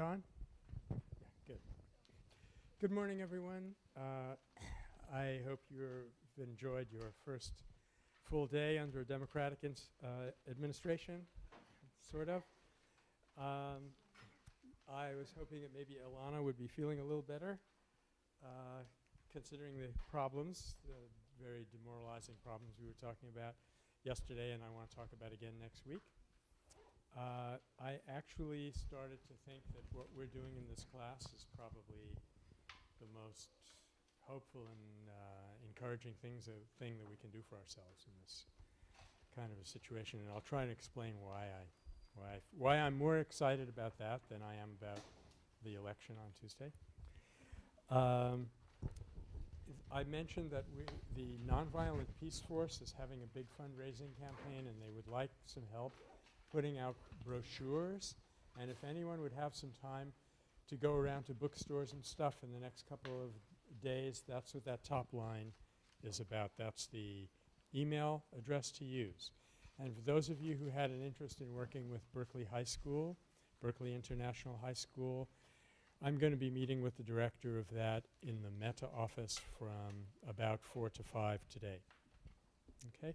On? Yeah, good. Good morning, everyone. Uh, I hope you've enjoyed your first full day under a Democratic uh, administration, sort of. Um, I was hoping that maybe Ilana would be feeling a little better, uh, considering the problems, the very demoralizing problems we were talking about yesterday and I want to talk about again next week. Uh, I actually started to think that what we're doing in this class is probably the most hopeful and uh, encouraging things uh, thing that we can do for ourselves in this kind of a situation. And I'll try and explain why I why I why I'm more excited about that than I am about the election on Tuesday. Um, I mentioned that the Nonviolent Peaceforce is having a big fundraising campaign and they would like some help putting out brochures. And if anyone would have some time to go around to bookstores and stuff in the next couple of days, that's what that top line is about. That's the email address to use. And for those of you who had an interest in working with Berkeley High School, Berkeley International High School, I'm going to be meeting with the director of that in the Metta office from about 4 to 5 today. Okay?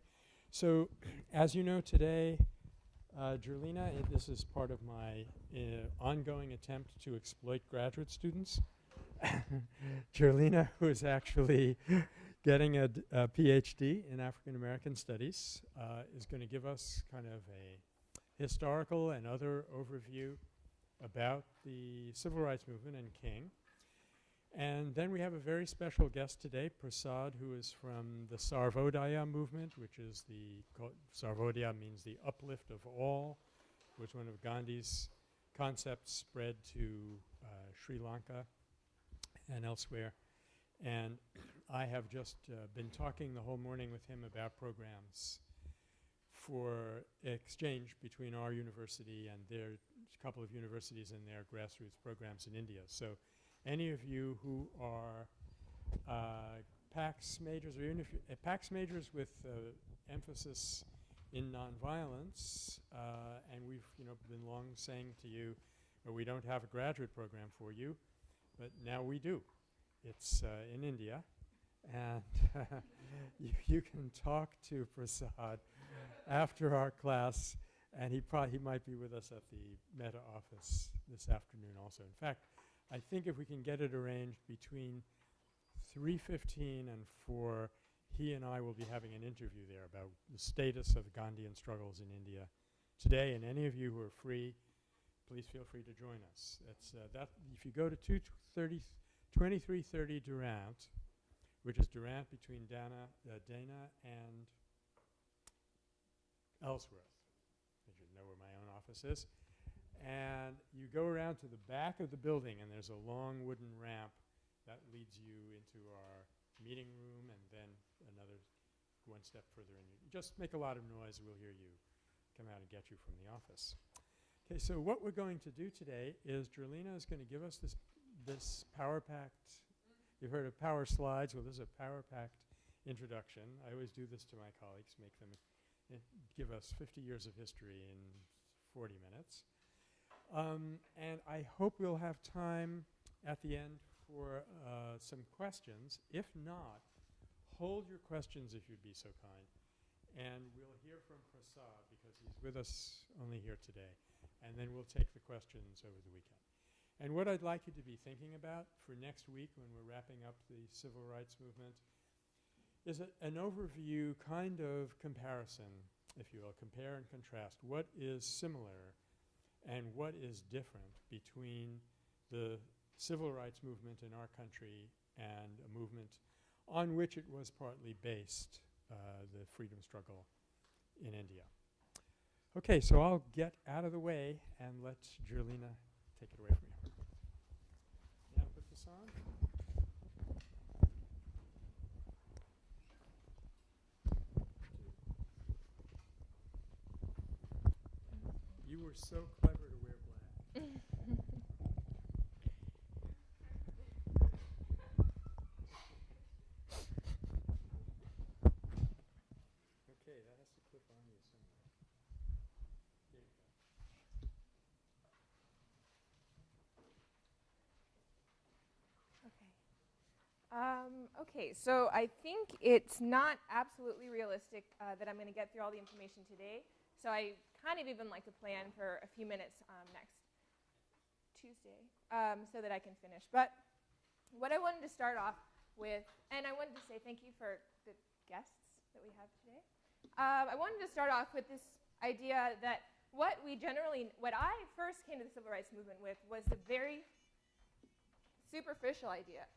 So as you know today, uh, Jerlina, this is part of my uh, ongoing attempt to exploit graduate students. Jerlina, who is actually getting a, a PhD in African American Studies, uh, is going to give us kind of a historical and other overview about the civil rights movement and King. And then we have a very special guest today, Prasad, who is from the Sarvodaya movement, which is the Sarvodaya means the uplift of all, which one of Gandhi's concepts spread to uh, Sri Lanka and elsewhere. And I have just uh, been talking the whole morning with him about programs for exchange between our university and their couple of universities and their grassroots programs in India. So any of you who are uh, PACS majors or even if uh, PACS majors with uh, emphasis in nonviolence, uh, and we've you know been long saying to you, well, we don't have a graduate program for you, but now we do. It's uh, in India, and you, you, can talk to Prasad after our class, and he probably he might be with us at the Metta office this afternoon also. In fact, I think if we can get it arranged between 3.15 and 4, he and I will be having an interview there about the status of Gandhian struggles in India today. And any of you who are free, please feel free to join us. Uh, that if you go to 2330 Durant, which is Durant between Dana, uh, Dana and Ellsworth. You should know where my own office is. And you go around to the back of the building and there's a long wooden ramp that leads you into our meeting room and then another one step further in. Just make a lot of noise, we'll hear you come out and get you from the office. Okay, so what we're going to do today is Jerlina is going to give us this, this power packed, you've heard of power slides, well this is a power packed introduction. I always do this to my colleagues, make them uh, give us 50 years of history in 40 minutes. Um, and I hope we'll have time at the end for uh, some questions. If not, hold your questions if you'd be so kind. And we'll hear from Prasad because he's with us only here today. And then we'll take the questions over the weekend. And what I'd like you to be thinking about for next week when we're wrapping up the civil rights movement is a, an overview kind of comparison, if you will, compare and contrast. What is similar and what is different between the civil rights movement in our country and a movement on which it was partly based, uh, the freedom struggle in India. Okay, so I'll get out of the way and let Jerlina take it away from here. Yeah, put this on. You were so clever to wear black. okay, that has to clip on you somewhere. There you go. Um, okay, so I think it's not absolutely realistic uh, that I'm going to get through all the information today. So I kind of even like to plan for a few minutes um, next Tuesday um, so that I can finish. But what I wanted to start off with, and I wanted to say thank you for the guests that we have today. Um, I wanted to start off with this idea that what we generally, what I first came to the civil rights movement with was the very superficial idea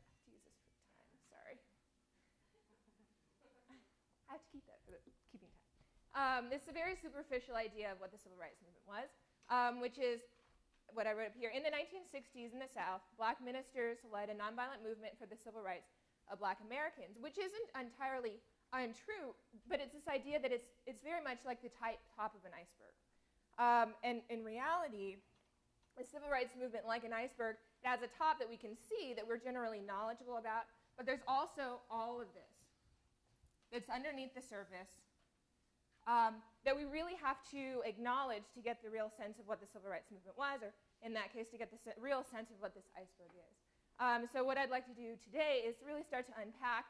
I have to keep that keeping time. Um, this is a very superficial idea of what the civil rights movement was, um, which is what I wrote up here. In the 1960s in the South, black ministers led a nonviolent movement for the civil rights of black Americans, which isn't entirely untrue, but it's this idea that it's, it's very much like the top of an iceberg. Um, and in reality, the civil rights movement, like an iceberg, it has a top that we can see that we're generally knowledgeable about, but there's also all of this that's underneath the surface um, that we really have to acknowledge to get the real sense of what the civil rights movement was, or in that case, to get the se real sense of what this iceberg is. Um, so what I'd like to do today is really start to unpack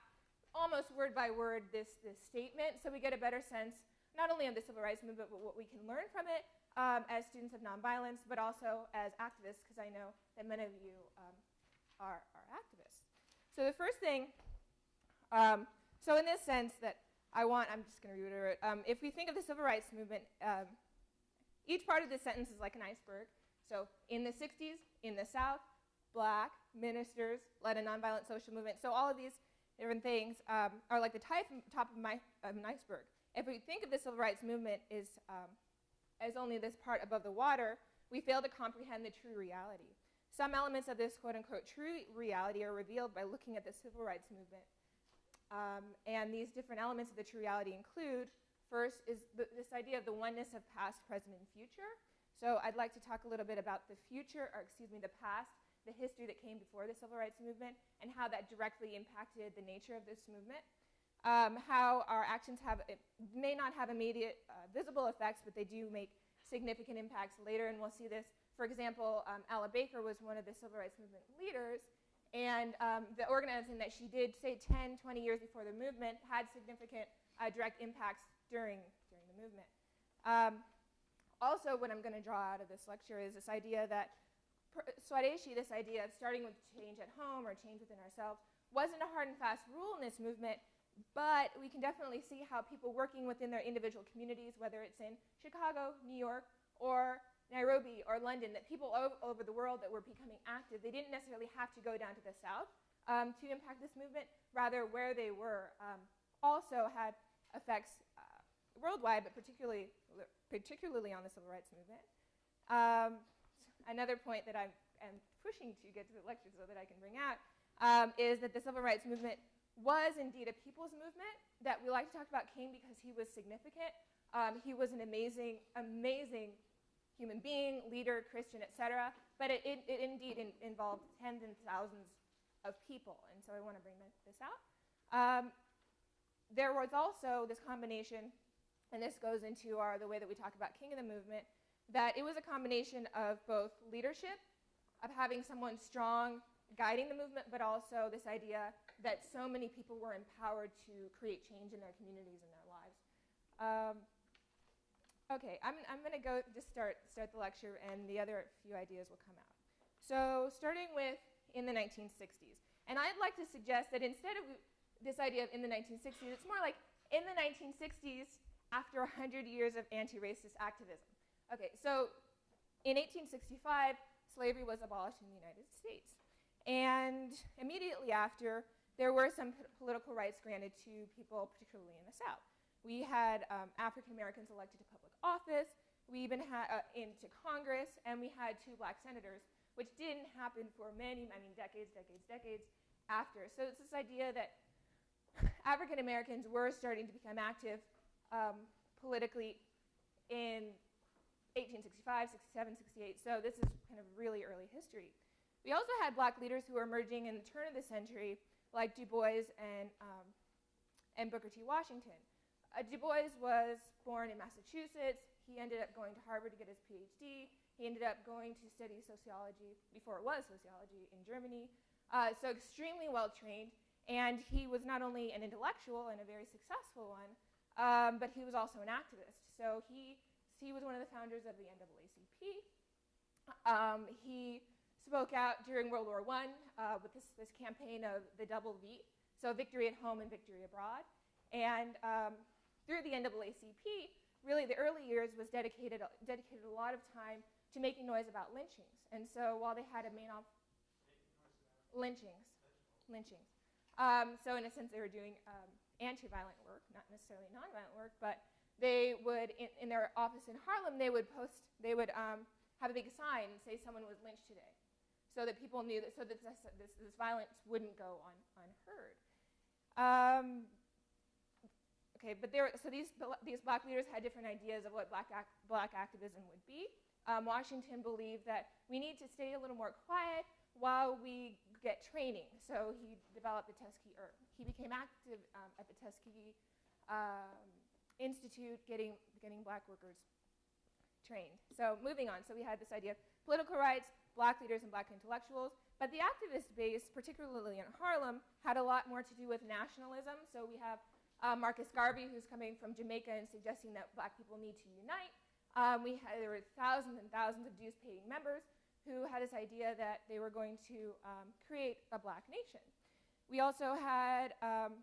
almost word by word this, this statement so we get a better sense not only of the civil rights movement, but what we can learn from it um, as students of nonviolence, but also as activists, because I know that many of you um, are, are activists. So the first thing um, so in this sense that I want, I'm just going to reiterate, um, if we think of the civil rights movement, um, each part of this sentence is like an iceberg. So in the 60s, in the South, black ministers led a nonviolent social movement. So all of these different things um, are like the type, top of, my, of an iceberg. If we think of the civil rights movement as, um, as only this part above the water, we fail to comprehend the true reality. Some elements of this quote unquote true reality are revealed by looking at the civil rights movement um, and these different elements of the true reality include first is this idea of the oneness of past, present, and future. So I'd like to talk a little bit about the future, or excuse me, the past, the history that came before the civil rights movement, and how that directly impacted the nature of this movement. Um, how our actions have, may not have immediate uh, visible effects, but they do make significant impacts later, and we'll see this. For example, um, Ella Baker was one of the civil rights movement leaders, and um, the organizing that she did, say 10, 20 years before the movement, had significant uh, direct impacts during, during the movement. Um, also, what I'm going to draw out of this lecture is this idea that Swadeshi, this idea of starting with change at home or change within ourselves, wasn't a hard and fast rule in this movement, but we can definitely see how people working within their individual communities, whether it's in Chicago, New York, or Nairobi or London, that people all over the world that were becoming active, they didn't necessarily have to go down to the south um, to impact this movement. Rather, where they were um, also had effects uh, worldwide, but particularly, particularly on the civil rights movement. Um, another point that I'm, I'm, pushing to get to the lecture so that I can bring out um, is that the civil rights movement was indeed a people's movement that we like to talk about King because he was significant. Um, he was an amazing, amazing human being, leader, Christian, etc. But it, it, it indeed in, involved tens and thousands of people, and so I want to bring this out. Um, there was also this combination, and this goes into our, the way that we talk about King of the Movement, that it was a combination of both leadership, of having someone strong guiding the movement, but also this idea that so many people were empowered to create change in their communities and their lives. Um, Okay, I'm, I'm going to go just start, start the lecture, and the other few ideas will come out. So starting with in the 1960s. And I'd like to suggest that instead of this idea of in the 1960s, it's more like in the 1960s after 100 years of anti-racist activism. Okay, so in 1865, slavery was abolished in the United States. And immediately after, there were some political rights granted to people, particularly in the South. We had um, African Americans elected to public office. We even had uh, into Congress, and we had two black senators, which didn't happen for many, I mean, decades, decades, decades after. So it's this idea that African Americans were starting to become active um, politically in 1865, 67, 68. So this is kind of really early history. We also had black leaders who were emerging in the turn of the century, like Du Bois and, um, and Booker T. Washington. Uh, du Bois was born in Massachusetts. He ended up going to Harvard to get his PhD. He ended up going to study sociology, before it was sociology, in Germany. Uh, so extremely well trained. And he was not only an intellectual and a very successful one, um, but he was also an activist. So he, he was one of the founders of the NAACP. Um, he spoke out during World War I uh, with this, this campaign of the double V, so victory at home and victory abroad. And um, through the NAACP, really the early years was dedicated, dedicated a lot of time to making noise about lynchings. And so while they had a main off lynchings, lynchings. Um, so in a sense, they were doing um, anti-violent work, not necessarily non-violent work, but they would, in, in, their office in Harlem, they would post, they would um, have a big sign and say someone was lynched today so that people knew that, so that this, this, this violence wouldn't go un, unheard. Um, okay, but there, so these, these black leaders had different ideas of what black, ac black activism would be. Um, Washington believed that we need to stay a little more quiet while we get training. So he developed the Tuskegee, or he became active um, at the Tuskegee um, Institute, getting, getting black workers trained. So moving on, so we had this idea of political rights, black leaders and black intellectuals. But the activist base, particularly in Harlem, had a lot more to do with nationalism. So we have uh, Marcus Garvey, who's coming from Jamaica and suggesting that black people need to unite. Um, we had, there were thousands and thousands of dues-paying members who had this idea that they were going to um, create a black nation. We also had um,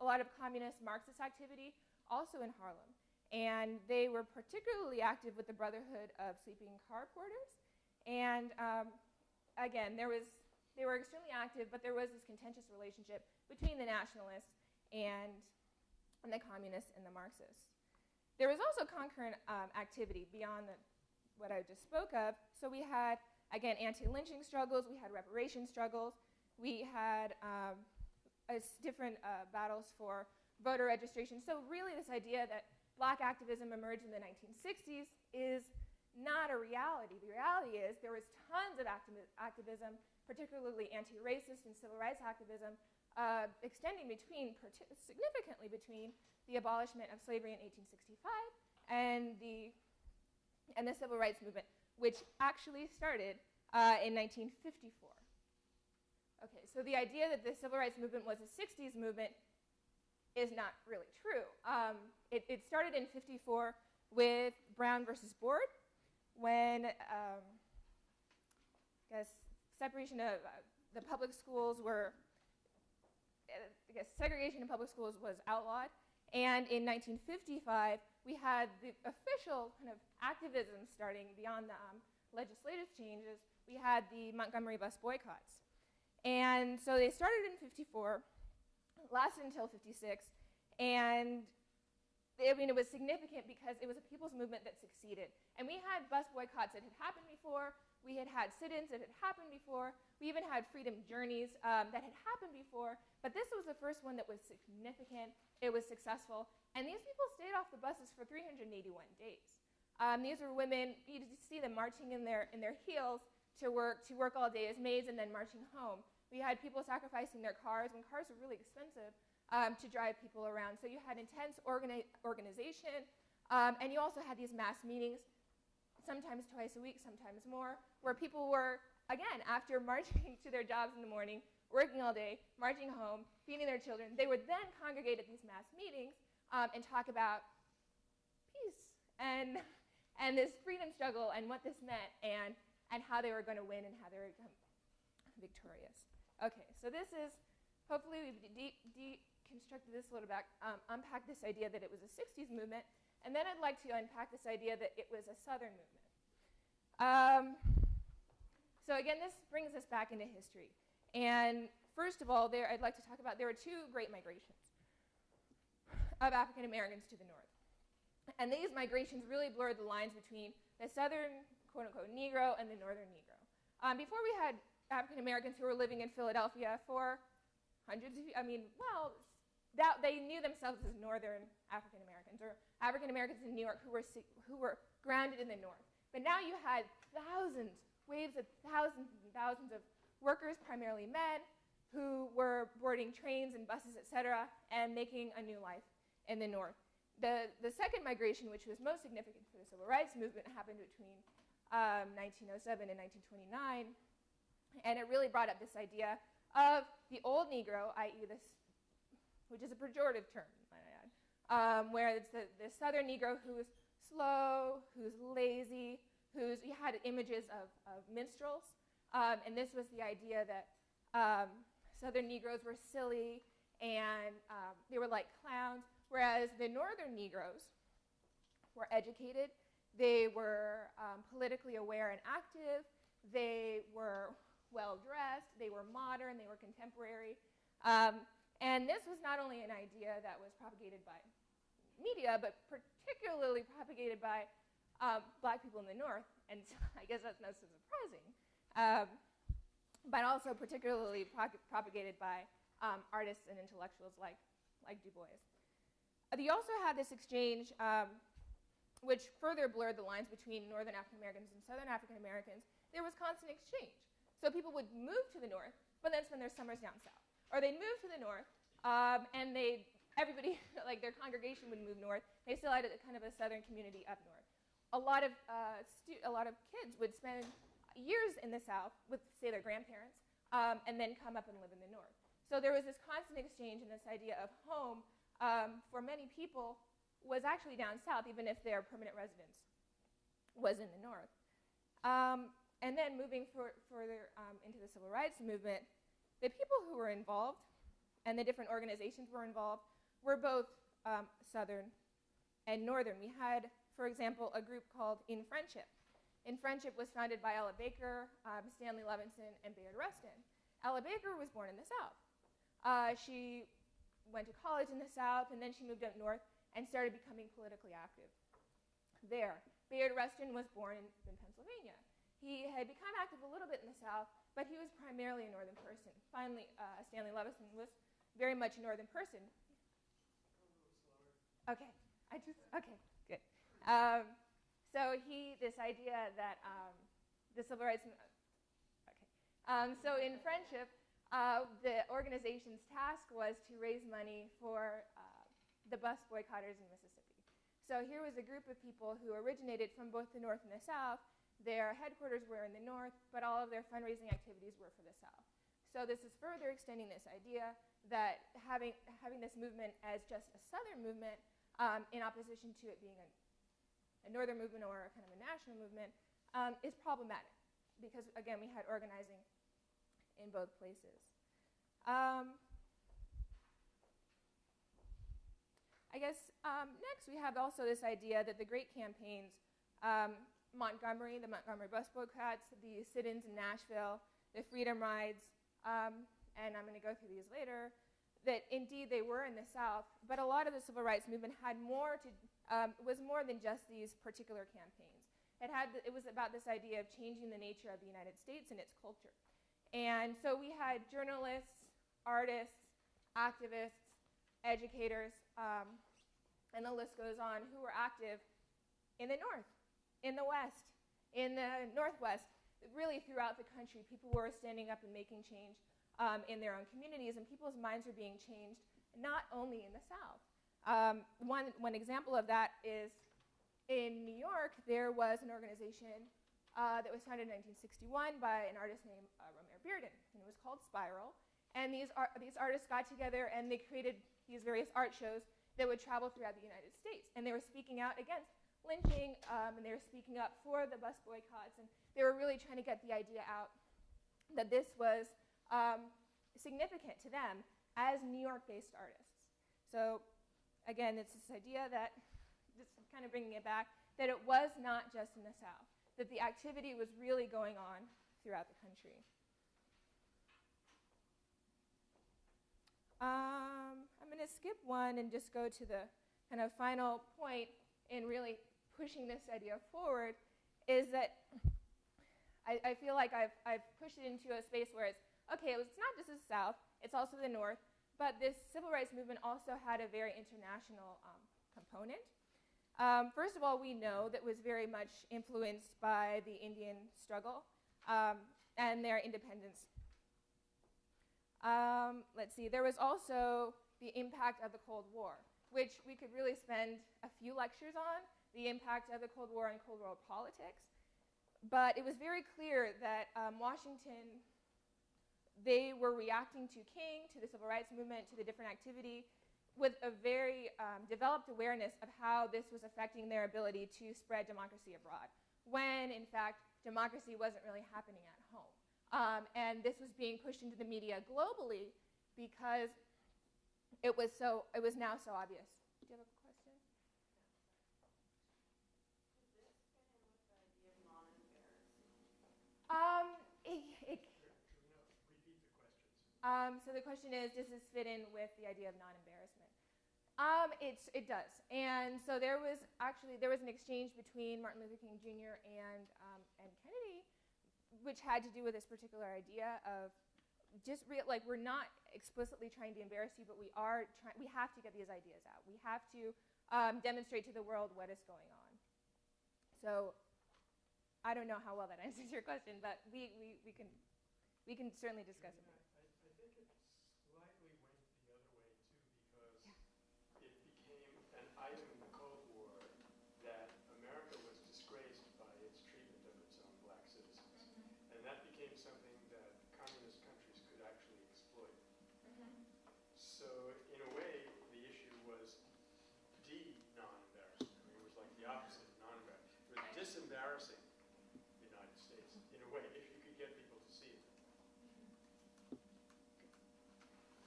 a lot of communist Marxist activity also in Harlem. And they were particularly active with the Brotherhood of Sleeping Car Porters. And um, again, there was, they were extremely active, but there was this contentious relationship between the nationalists and, and the communists and the Marxists. There was also concurrent um, activity beyond the, what I just spoke of. So we had, again, anti-lynching struggles, we had reparation struggles, we had um, different uh, battles for voter registration. So really this idea that black activism emerged in the 1960s is not a reality. The reality is there was tons of activism, particularly anti-racist and civil rights activism, uh, extending between, significantly between the abolishment of slavery in 1865 and the, and the civil rights movement, which actually started uh, in 1954. Okay, so the idea that the civil rights movement was a 60s movement is not really true. Um, it, it started in 54 with Brown versus Board, when um, I guess separation of uh, the public schools were, guess segregation in public schools was outlawed. And in 1955, we had the official kind of activism starting beyond the um, legislative changes. We had the Montgomery bus boycotts. And so they started in 54, lasted until 56, and I mean, it was significant because it was a people's movement that succeeded. And we had bus boycotts that had happened before. We had had sit-ins that had happened before. We even had freedom journeys um, that had happened before. But this was the first one that was significant. It was successful. And these people stayed off the buses for 381 days. Um, these were women, you see them marching in their, in their heels to work, to work all day as maids and then marching home. We had people sacrificing their cars when cars were really expensive um, to drive people around. So you had intense organi organization, um, and you also had these mass meetings, sometimes twice a week, sometimes more, where people were, again, after marching to their jobs in the morning, working all day, marching home, feeding their children, they would then congregate at these mass meetings um, and talk about peace and, and this freedom struggle and what this meant and, and how they were going to win and how they were going victorious. Okay, so this is, hopefully we've deconstructed constructed this a little bit, um, unpack this idea that it was a 60s movement, and then I'd like to unpack this idea that it was a Southern movement. Um, so again, this brings us back into history. And first of all, there, I'd like to talk about there were two great migrations of African Americans to the north. And these migrations really blurred the lines between the southern, quote unquote, Negro and the northern Negro. Um, before we had African Americans who were living in Philadelphia for hundreds of, I mean, well, that they knew themselves as Northern African Americans or African Americans in New York who were, who were grounded in the North. But now you had thousands, waves of thousands and thousands of workers, primarily men, who were boarding trains and buses, et cetera, and making a new life in the North. The, the second migration, which was most significant for the civil rights movement, happened between um, 1907 and 1929, and it really brought up this idea of the old Negro, i.e., this, which is a pejorative term, um, where it's the, the southern Negro who's slow, who's lazy, who's, he had images of, of minstrels. Um, and this was the idea that um, southern Negroes were silly and um, they were like clowns, whereas the northern Negroes were educated, they were um, politically aware and active, they were well dressed, they were modern, they were contemporary. And this was not only an idea that was propagated by media, but particularly propagated by um, black people in the North, and I guess that's not so surprising, um, but also particularly pro propagated by um, artists and intellectuals like, like Du Bois. Uh, you also had this exchange um, which further blurred the lines between Northern African Americans and Southern African Americans. There was constant exchange. So people would move to the North, but then spend their summers down south. Or they'd move to the North, um, and they everybody, like their congregation would move north. They still had a, kind of a southern community up north. A lot of, uh, a lot of kids would spend years in the south with, say, their grandparents, um, and then come up and live in the north. So there was this constant exchange and this idea of home um, for many people was actually down south, even if their permanent residence was in the north. Um, and then moving for, further um, into the civil rights movement, the people who were involved and the different organizations were involved were both um, Southern and Northern. We had, for example, a group called In Friendship. In Friendship was founded by Ella Baker, um, Stanley Levinson, and Bayard Rustin. Ella Baker was born in the South. Uh, she went to college in the South, and then she moved up north and started becoming politically active there. Bayard Rustin was born in, in Pennsylvania. He had become active a little bit in the South, but he was primarily a northern person. Finally, uh, Stanley Levinson was very much a northern person. Okay, I just, okay, good. Um, so he, this idea that um, the civil rights, okay. Um, so in friendship, uh, the organization's task was to raise money for uh, the bus boycotters in Mississippi. So here was a group of people who originated from both the North and the South. Their headquarters were in the North, but all of their fundraising activities were for the South. So this is further extending this idea that having, having this movement as just a Southern movement um, in opposition to it being a, a, northern movement or a kind of a national movement, um, is problematic because, again, we had organizing in both places. Um, I guess um, next we have also this idea that the great campaigns, um, Montgomery, the Montgomery bus boycotts, the sit-ins in Nashville, the freedom rides, um, and I'm going to go through these later, that indeed they were in the South, but a lot of the civil rights movement had more to, um, was more than just these particular campaigns. It, had, it was about this idea of changing the nature of the United States and its culture. And so we had journalists, artists, activists, educators, um, and the list goes on, who were active in the North, in the West, in the Northwest, really throughout the country. People were standing up and making change um, in their own communities, and people's minds are being changed not only in the South. Um, one, one example of that is in New York, there was an organization uh, that was founded in 1961 by an artist named uh, Romare Bearden, and it was called Spiral. And these, ar these artists got together and they created these various art shows that would travel throughout the United States. And they were speaking out against lynching, um, and they were speaking up for the bus boycotts, and they were really trying to get the idea out that this was um, significant to them as New York-based artists. So again, it's this idea that, just kind of bringing it back, that it was not just in the South, that the activity was really going on throughout the country. Um, I'm going to skip one and just go to the kind of final point in really pushing this idea forward is that I, I feel like I've, I've pushed it into a space where it's okay, it's not just the South, it's also the North, but this civil rights movement also had a very international um, component. Um, first of all, we know that was very much influenced by the Indian struggle um, and their independence. Um, let's see, there was also the impact of the Cold War, which we could really spend a few lectures on, the impact of the Cold War and Cold War politics. But it was very clear that um, Washington they were reacting to King, to the civil rights movement, to the different activity with a very um, developed awareness of how this was affecting their ability to spread democracy abroad, when in fact democracy wasn't really happening at home. Um, and this was being pushed into the media globally because it was so it was now so obvious. Do you have a question? Um, it, it, um, so the question is, does this fit in with the idea of non-embarrassment? Um, it's, it does. And so there was actually, there was an exchange between Martin Luther King Jr. and, um, and Kennedy, which had to do with this particular idea of just real, like we're not explicitly trying to embarrass you, but we are trying, we have to get these ideas out. We have to um, demonstrate to the world what is going on. So I don't know how well that answers your question, but we, we, we, can, we can certainly discuss it I think it slightly went the other way too because it became an item in the Cold War that America was disgraced by its treatment of its own black citizens. And that became something that communist countries could actually exploit. So in a way, the issue was de-non-embarrassment. I mean, it was like the opposite of non-embarrassment. It was disembarrassing the United States, in a way, if you could get people to see it.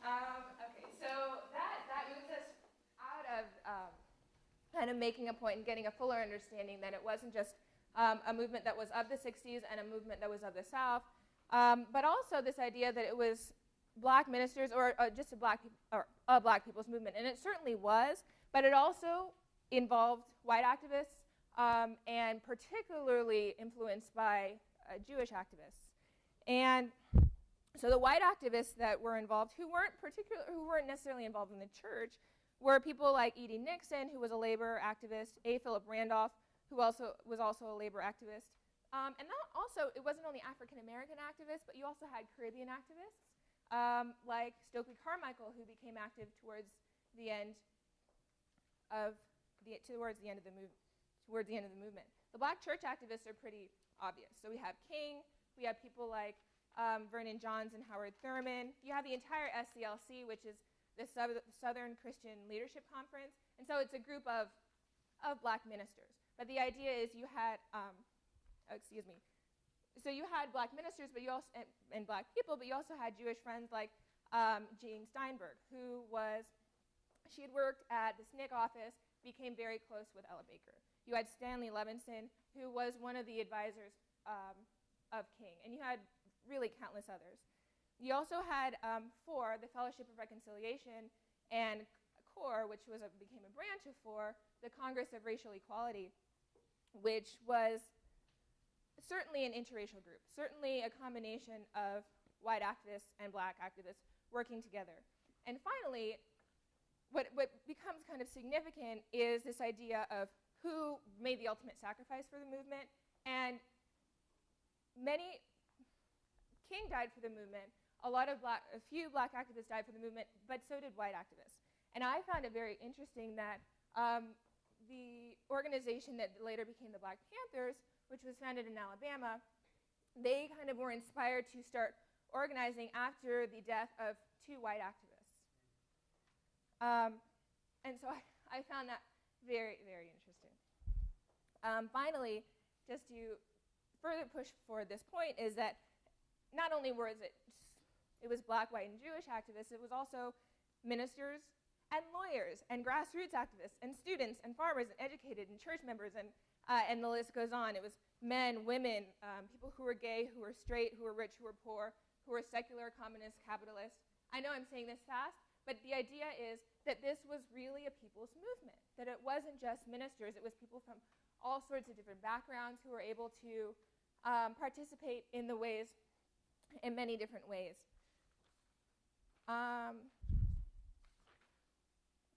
Um, okay, so that, that moves us out of um, kind of making a point and getting a fuller understanding that it wasn't just um, a movement that was of the 60s and a movement that was of the South, um, but also this idea that it was black ministers or uh, just a black, or a black people's movement. And it certainly was, but it also involved white activists um, and particularly influenced by uh, Jewish activists. And so the white activists that were involved, who weren't particular, who weren't necessarily involved in the church, were people like E.D. Nixon, who was a labor activist, A. Philip Randolph, who also was also a labor activist. Um, and that also, it wasn't only African American activists, but you also had Caribbean activists, um, like Stokely Carmichael, who became active towards the end of the towards the end of the move, towards the end of the movement. The black church activists are pretty obvious. So we have King, we have people like um, Vernon Johns and Howard Thurman. You have the entire SCLC, which is the Southern Christian Leadership Conference. And so it's a group of, of black ministers. But the idea is you had, um, oh, excuse me, so you had black ministers but you also, and, and black people, but you also had Jewish friends like um, Jean Steinberg, who was, she had worked at the SNCC office, became very close with Ella Baker. You had Stanley Levinson, who was one of the advisors um, of King. And you had really countless others. You also had um, FOR, the Fellowship of Reconciliation, and CORE, which was a, became a branch of FOR, the Congress of Racial Equality, which was certainly an interracial group, certainly a combination of white activists and black activists working together. And finally, what, what becomes kind of significant is this idea of who made the ultimate sacrifice for the movement. And many, King died for the movement. A lot of black, a few black activists died for the movement, but so did white activists. And I found it very interesting that um, the organization that later became the Black Panthers, which was founded in Alabama, they kind of were inspired to start organizing after the death of two white activists. Um, and so I, I, found that very, very interesting. Um, finally, just to further push forward this point, is that not only was it it was black, white, and Jewish activists, it was also ministers and lawyers and grassroots activists and students and farmers and educated and church members and, uh, and the list goes on. It was men, women, um, people who were gay, who were straight, who were rich, who were poor, who were secular, communist, capitalist. I know I'm saying this fast, but the idea is that this was really a people's movement, that it wasn't just ministers, it was people from all sorts of different backgrounds who were able to um, participate in the ways, in many different ways. Um,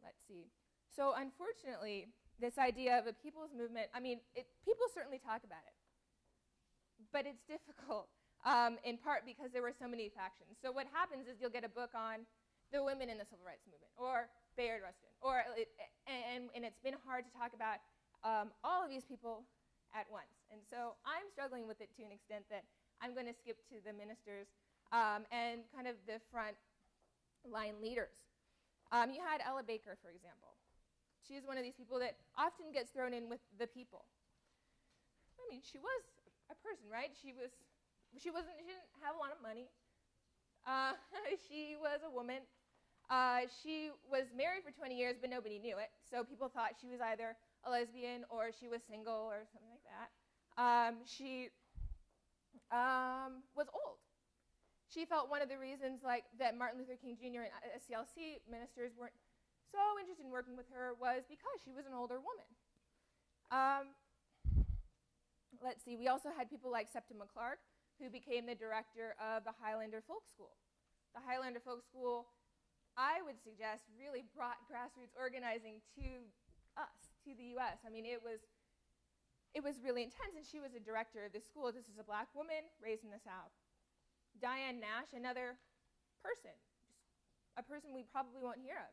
let's see. So unfortunately, this idea of a people's movement, I mean, it, people certainly talk about it, but it's difficult um, in part because there were so many factions. So what happens is you'll get a book on the women in the civil rights movement, or Bayard Rustin, or it, and, and it's been hard to talk about um, all of these people at once. And so I'm struggling with it to an extent that I'm going to skip to the ministers um, and kind of the front line leaders. Um, you had Ella Baker, for example. She is one of these people that often gets thrown in with the people. I mean, she was a person, right? She was, she wasn't, she didn't have a lot of money. Uh, she was a woman. Uh, she was married for 20 years, but nobody knew it. So people thought she was either a lesbian or she was single or something like that. Um, she um, was old. She felt one of the reasons like that Martin Luther King Jr. and SCLC ministers weren't so interested in working with her was because she was an older woman. Um, let's see, we also had people like Septima Clark, who became the director of the Highlander Folk School. The Highlander Folk School, I would suggest, really brought grassroots organizing to us, to the US. I mean, it was, it was really intense, and she was a director of this school. This is a black woman raised in the South. Diane Nash, another person, a person we probably won't hear of.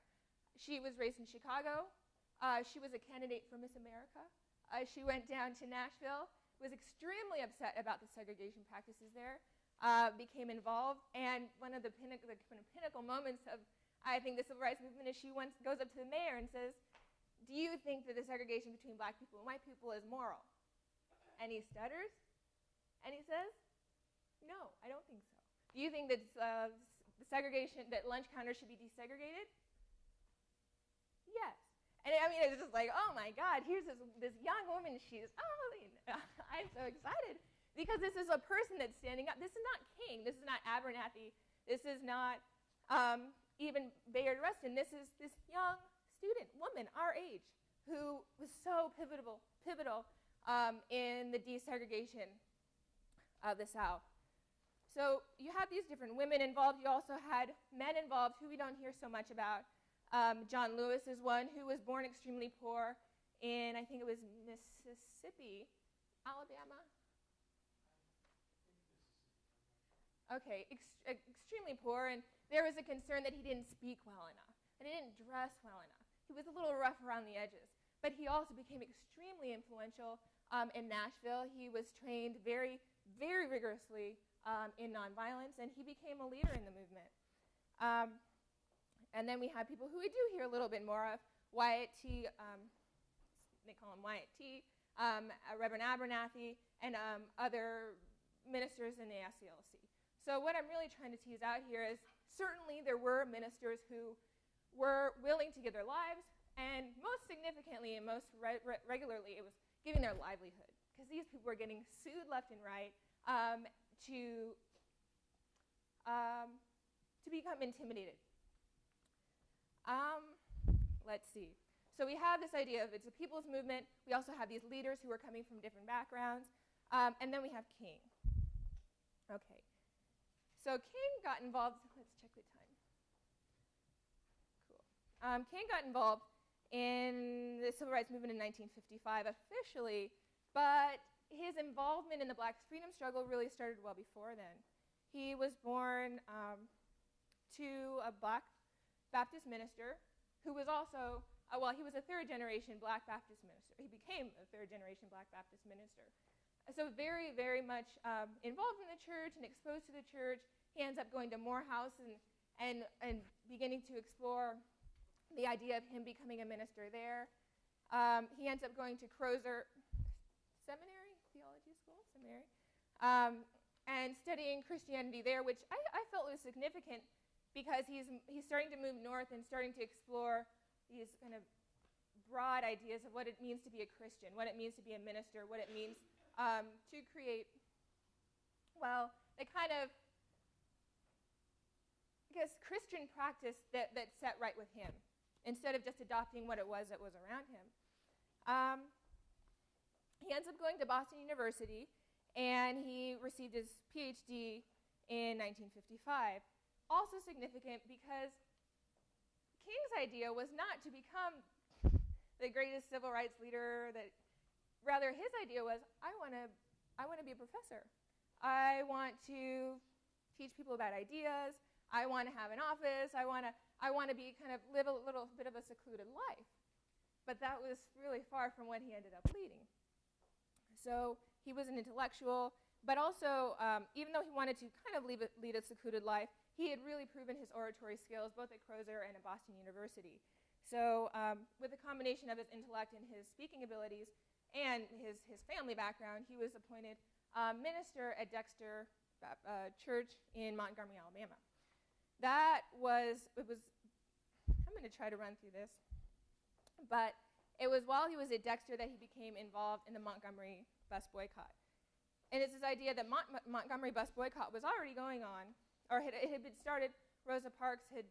She was raised in Chicago. Uh, she was a candidate for Miss America. Uh, she went down to Nashville, was extremely upset about the segregation practices there, uh, became involved, and one of the, pinnacle, the pinnacle moments of, I think, the civil rights movement is she once goes up to the mayor and says, do you think that the segregation between black people and white people is moral? And he stutters, and he says, no, I don't think so. Do you think that uh, the segregation, that lunch counters should be desegregated? Yes. And I mean, it's just like, oh my God, here's this, this young woman. She's, oh, I'm so excited because this is a person that's standing up. This is not King. This is not Abernathy. This is not um, even Bayard Rustin. This is this young student, woman, our age, who was so pivotal, pivotal um, in the desegregation of the South. So you have these different women involved. You also had men involved who we don't hear so much about. Um, John Lewis is one who was born extremely poor in, I think it was Mississippi, Alabama. Okay, ex extremely poor, and there was a concern that he didn't speak well enough, and he didn't dress well enough. He was a little rough around the edges, but he also became extremely influential um, in Nashville. He was trained very, very rigorously um, in nonviolence, and he became a leader in the movement. Um, and then we have people who we do hear a little bit more of, Wyatt T., um, they call him Wyatt T., um, Reverend Abernathy, and um, other ministers in the SCLC. So what I'm really trying to tease out here is certainly there were ministers who were willing to give their lives, and most significantly and most re re regularly, it was giving their livelihood, because these people were getting sued left and right, um, to, um, to become intimidated. Um, let's see. So we have this idea of it's a people's movement. We also have these leaders who are coming from different backgrounds. Um, and then we have King. Okay. So King got involved. Let's check the time. Cool. Um, King got involved in the civil rights movement in 1955 officially, but his involvement in the black freedom struggle really started well before then. He was born um, to a black Baptist minister who was also, uh, well, he was a third generation black Baptist minister. He became a third generation black Baptist minister. So very, very much um, involved in the church and exposed to the church. He ends up going to Morehouse and, and, and beginning to explore the idea of him becoming a minister there. Um, he ends up going to Crozer Seminary, seminary, um, and studying Christianity there, which I, I, felt was significant because he's, he's starting to move north and starting to explore these kind of broad ideas of what it means to be a Christian, what it means to be a minister, what it means um, to create, well, the kind of, I guess, Christian practice that, that set right with him instead of just adopting what it was that was around him. Um, he ends up going to Boston University and he received his PhD in 1955. Also significant because King's idea was not to become the greatest civil rights leader that rather his idea was I want to I want to be a professor. I want to teach people about ideas. I want to have an office. I want to I want to be kind of live a little bit of a secluded life. But that was really far from what he ended up leading. So he was an intellectual, But also, um, even though he wanted to kind of lead a, lead a secluded life, he had really proven his oratory skills both at Crozer and at Boston University. So, um, with a combination of his intellect and his speaking abilities and his, his family background, he was appointed uh, minister at Dexter uh, Church in Montgomery, Alabama. That was, it was, I'm going to try to run through this, but it was while he was at Dexter that he became involved in the Montgomery bus boycott. And it's this idea that Mont- Montgomery bus boycott was already going on, or had, it had been started. Rosa Parks had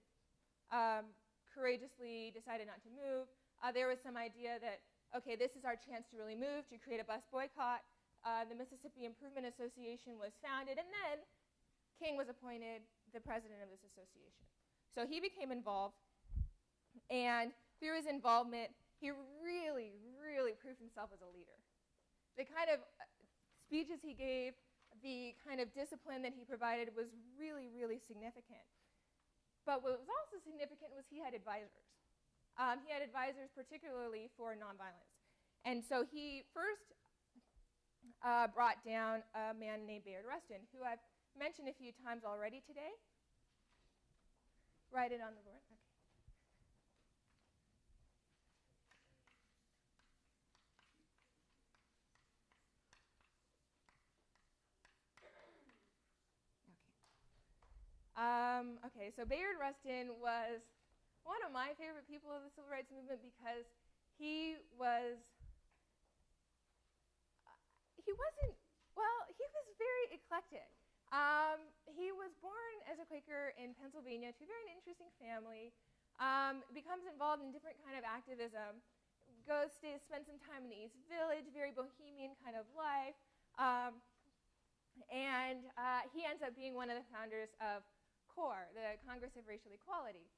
um, courageously decided not to move. Uh, there was some idea that, okay, this is our chance to really move, to create a bus boycott. Uh, the Mississippi Improvement Association was founded, and then King was appointed the president of this association. So he became involved, and through his involvement, he really, really proved himself as a leader. The kind of uh, speeches he gave, the kind of discipline that he provided was really, really significant. But what was also significant was he had advisors. Um, he had advisors particularly for nonviolence. And so he first uh, brought down a man named Bayard Rustin, who I've mentioned a few times already today. Write it on the board. Okay. Um, okay, so Bayard Rustin was one of my favorite people of the civil rights movement because he was, uh, he wasn't, well, he was very eclectic. Um, he was born as a Quaker in Pennsylvania to a very interesting family, um, becomes involved in different kind of activism, goes to spend some time in the East Village, very bohemian kind of life, um, and uh, he ends up being one of the founders of CORE, the Congress of Racial Equality.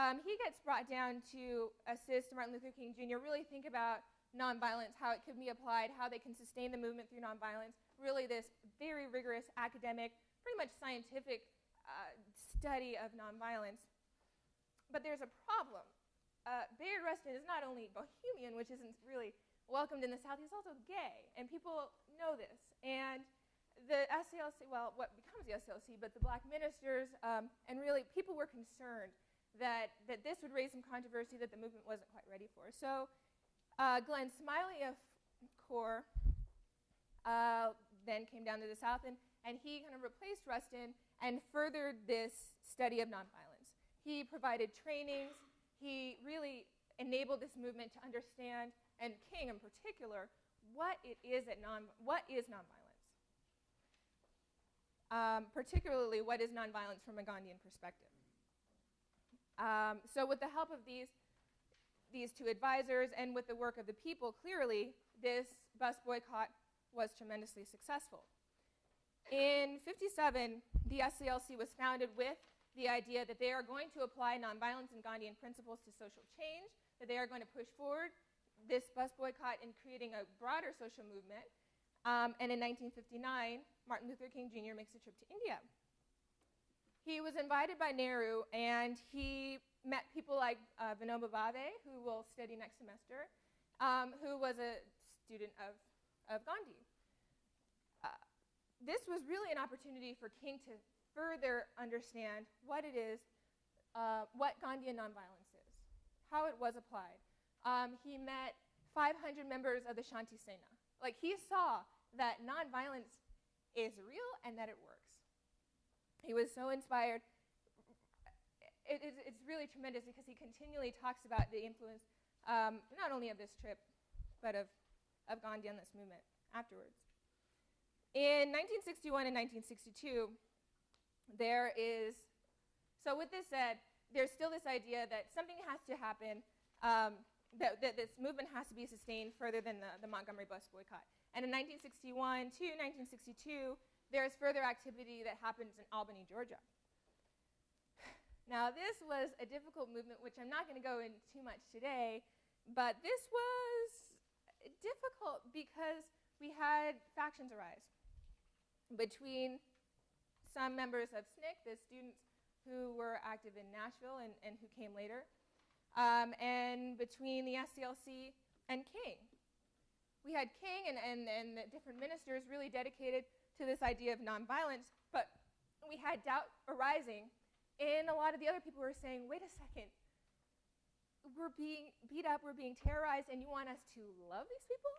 Um, he gets brought down to assist Martin Luther King Jr. really think about nonviolence, how it can be applied, how they can sustain the movement through nonviolence. Really, this very rigorous academic, pretty much scientific uh, study of nonviolence. But there's a problem. Uh, Bayard Rustin is not only bohemian, which isn't really welcomed in the South, he's also gay, and people know this. And the SCLC, well, what becomes the SCLC, but the black ministers, um, and really people were concerned that, that this would raise some controversy that the movement wasn't quite ready for. So uh, Glenn Smiley of CORE uh, then came down to the South, and, and he kind of replaced Rustin and furthered this study of nonviolence. He provided trainings. He really enabled this movement to understand, and King in particular, what it is that non, what is nonviolence um, particularly what is nonviolence from a Gandhian perspective. Um, so with the help of these, these two advisors and with the work of the people, clearly this bus boycott was tremendously successful. In 57, the SCLC was founded with the idea that they are going to apply nonviolence and Gandhian principles to social change, that they are going to push forward this bus boycott in creating a broader social movement. Um, and in 1959, Martin Luther King Jr. makes a trip to India. He was invited by Nehru, and he met people like uh, Vinoba Bhave, who will study next semester, um, who was a student of, of Gandhi. Uh, this was really an opportunity for King to further understand what it is, uh, what Gandhian nonviolence is, how it was applied. Um, he met 500 members of the Shanti Sena. Like, he saw that nonviolence is real and that it works. He was so inspired. It, it, it's really tremendous because he continually talks about the influence um, not only of this trip, but of, of Gandhi on this movement afterwards. In 1961 and 1962, there is, so with this said, there's still this idea that something has to happen, um, that, that, this movement has to be sustained further than the, the Montgomery bus boycott. And in 1961 to 1962, there is further activity that happens in Albany, Georgia. Now, this was a difficult movement, which I'm not going to go into too much today, but this was difficult because we had factions arise between some members of SNCC, the students who were active in Nashville and, and who came later, um, and between the SCLC and King. We had King and, and, and the different ministers really dedicated to this idea of nonviolence, but we had doubt arising in a lot of the other people were saying, wait a second, we're being beat up, we're being terrorized, and you want us to love these people?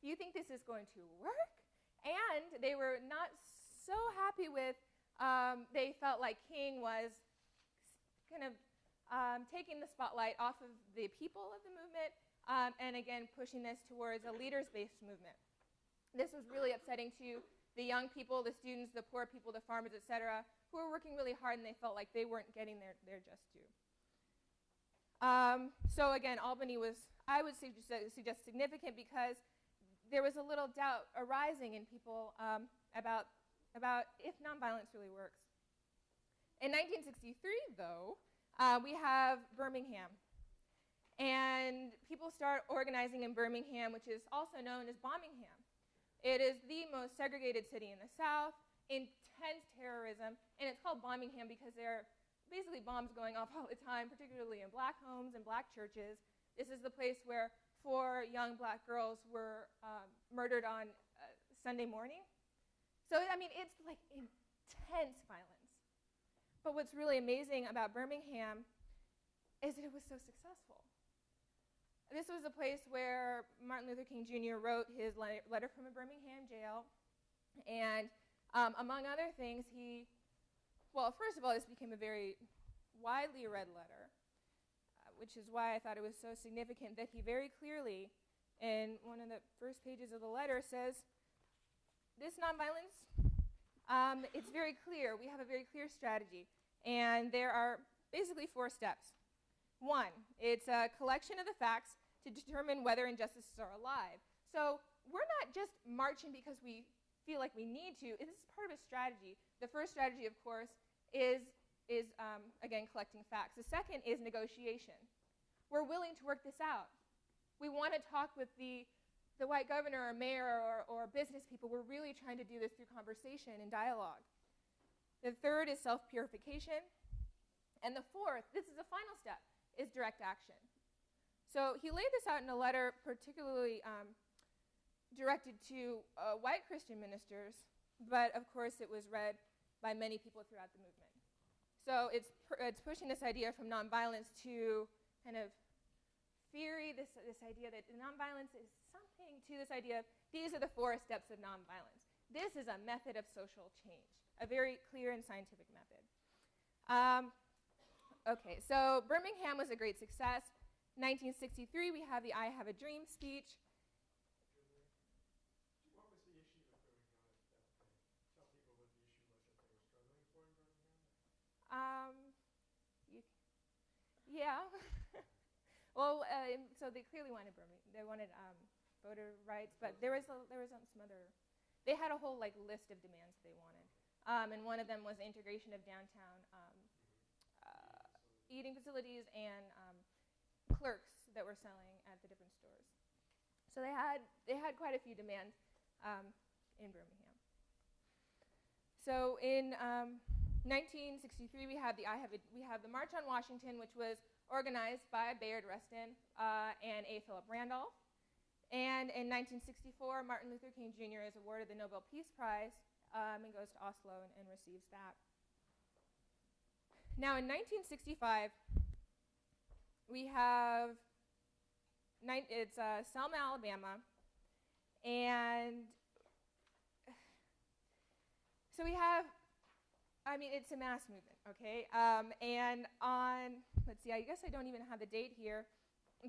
You think this is going to work? And they were not so happy with, um, they felt like King was kind of um, taking the spotlight off of the people of the movement um, and again pushing this towards a leaders based movement. This was really upsetting to the young people, the students, the poor people, the farmers, et cetera, who were working really hard and they felt like they weren't getting their, their just due. Um, so again, Albany was, I would suggest, suggest, significant because there was a little doubt arising in people um, about, about if nonviolence really works. In 1963, though, uh, we have Birmingham. And people start organizing in Birmingham, which is also known as Bombingham. It is the most segregated city in the South, intense terrorism, and it's called Bombingham because there are basically bombs going off all the time, particularly in black homes and black churches. This is the place where four young black girls were um, murdered on uh, Sunday morning. So, I mean, it's like intense violence. But what's really amazing about Birmingham is that it was so successful. This was a place where Martin Luther King Jr. wrote his letter from a Birmingham jail. And um, among other things, he well, first of all, this became a very widely read letter, uh, which is why I thought it was so significant that he very clearly, in one of the first pages of the letter, says, This nonviolence, um, it's very clear. We have a very clear strategy. And there are basically four steps. One, it's a collection of the facts to determine whether injustices are alive. So we're not just marching because we feel like we need to. This is part of a strategy. The first strategy, of course, is, is um, again, collecting facts. The second is negotiation. We're willing to work this out. We want to talk with the, the white governor or mayor or, or business people. We're really trying to do this through conversation and dialogue. The third is self purification. And the fourth, this is the final step, is direct action. So he laid this out in a letter, particularly um, directed to uh, white Christian ministers, but of course it was read by many people throughout the movement. So it's, it's pushing this idea from nonviolence to kind of theory, this, this idea that nonviolence is something to this idea of these are the four steps of nonviolence. This is a method of social change, a very clear and scientific method. Um, okay, so Birmingham was a great success. 1963, we have the I Have a Dream speech. Um, you, yeah. well, uh, so they clearly wanted Birmingham. They wanted um, voter rights, but there was a, there was some other. They had a whole like list of demands they wanted, um, and one of them was integration of downtown um, eating facilities and um, clerks that were selling at the different stores. So they had they had quite a few demands um, in Birmingham. So in 1963, we have the I have a, we have the March on Washington, which was organized by Bayard Rustin uh, and A. Philip Randolph. And in 1964, Martin Luther King Jr. is awarded the Nobel Peace Prize um, and goes to Oslo and, and receives that. Now, in 1965, we have it's uh, Selma, Alabama, and so we have I mean, it's a mass movement, okay? Um, and on, let's see, I guess I don't even have the date here,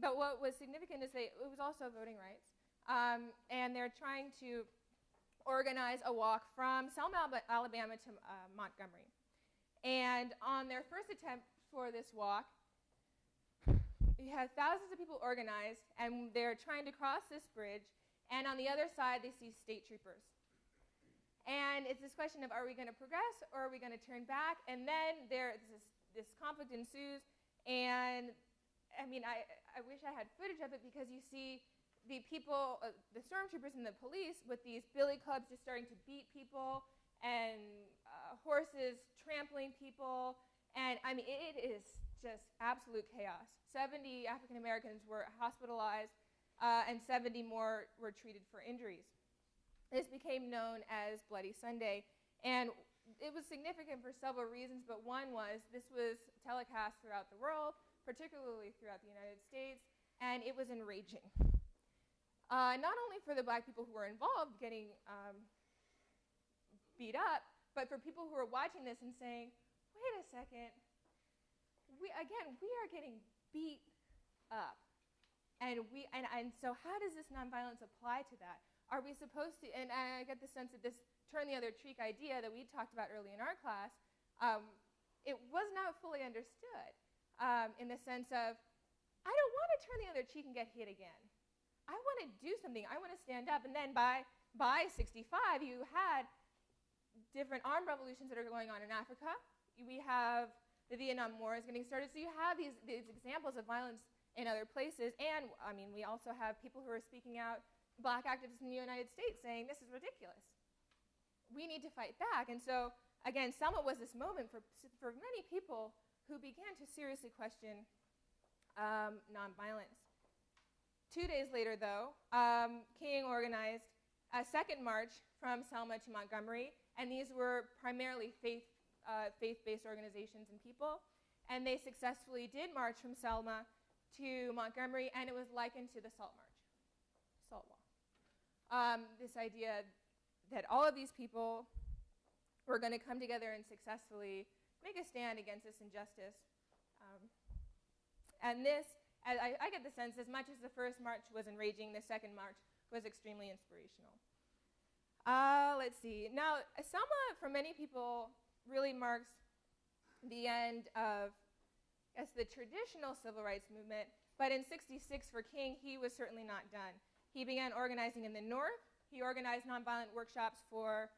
but what was significant is they, it was also voting rights. Um, and they're trying to organize a walk from Selma, Alabama to uh, Montgomery. And on their first attempt for this walk, you have thousands of people organized, and they're trying to cross this bridge, and on the other side, they see state troopers. And it's this question of are we going to progress or are we going to turn back? And then there this, this conflict ensues. And I mean, I, I wish I had footage of it because you see the people, uh, the stormtroopers and the police with these billy clubs just starting to beat people and uh, horses trampling people. And I mean, it is just absolute chaos. 70 African Americans were hospitalized. uh, and 70 more were treated for injuries. This became known as Bloody Sunday, and it was significant for several reasons, but one was this was telecast throughout the world, particularly throughout the United States, and it was enraging. Uh, not only for the black people who were involved getting um, beat up, but for people who are watching this and saying, wait a second, we, again, we are getting beat up. And, we, and, and so, how does this nonviolence apply to that? Are we supposed to, and I get the sense that this turn the other cheek idea that we talked about early in our class, um, it was not fully understood um, in the sense of, I don't want to turn the other cheek and get hit again. I want to do something. I want to stand up. And then by, by 65, you had different armed revolutions that are going on in Africa. We have the Vietnam War is getting started. So you have these, these examples of violence in other places. And, I mean, we also have people who are speaking out, black activists in the United States, saying this is ridiculous. We need to fight back. And so, again, Selma was this moment for, for many people who began to seriously question um, nonviolence. Two days later, though, um, King organized a second march from Selma to Montgomery, and these were primarily faith, uh, faith-based organizations and people, and they successfully did march from Selma to Montgomery, and it was likened to the Salt March, Salt Wall. Um, this idea that all of these people were going to come together and successfully make a stand against this injustice. Um, and this, I, I, get the sense, as much as the first march was enraging, the second march was extremely inspirational. Uh, let's see. Now, Selma, for many people, really marks the end of as the traditional civil rights movement, but in 66 for King, he was certainly not done. He began organizing in the North. He organized nonviolent workshops for,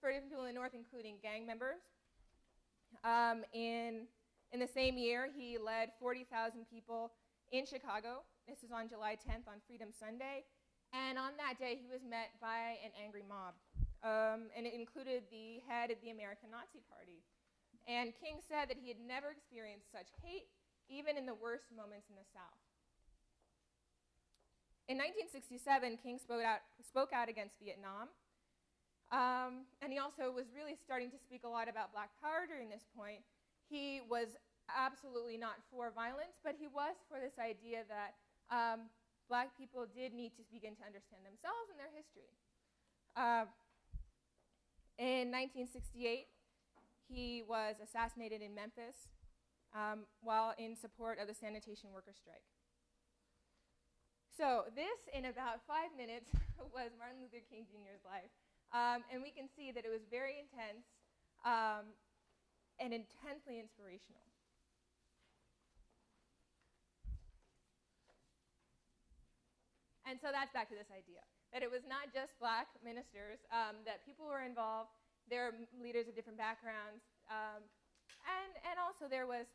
for different people in the North, including gang members. Um, in, in the same year, he led 40,000 people in Chicago. This is on July 10th on Freedom Sunday. And on that day, he was met by an angry mob. Um, and it included the head of the American Nazi Party. And King said that he had never experienced such hate, even in the worst moments in the South. In 1967, King spoke out, spoke out against Vietnam. Um, and he also was really starting to speak a lot about black power during this point. He was absolutely not for violence, but he was for this idea that um, black people did need to begin to understand themselves and their history. Uh, in 1968, he was assassinated in Memphis um, while in support of the sanitation worker strike. So, this, in about five minutes, was Martin Luther King Jr.'s life. Um, and we can see that it was very intense um, and intensely inspirational. And so that's back to this idea that it was not just black ministers, um, that people were involved there are leaders of different backgrounds. Um, and, and also there was,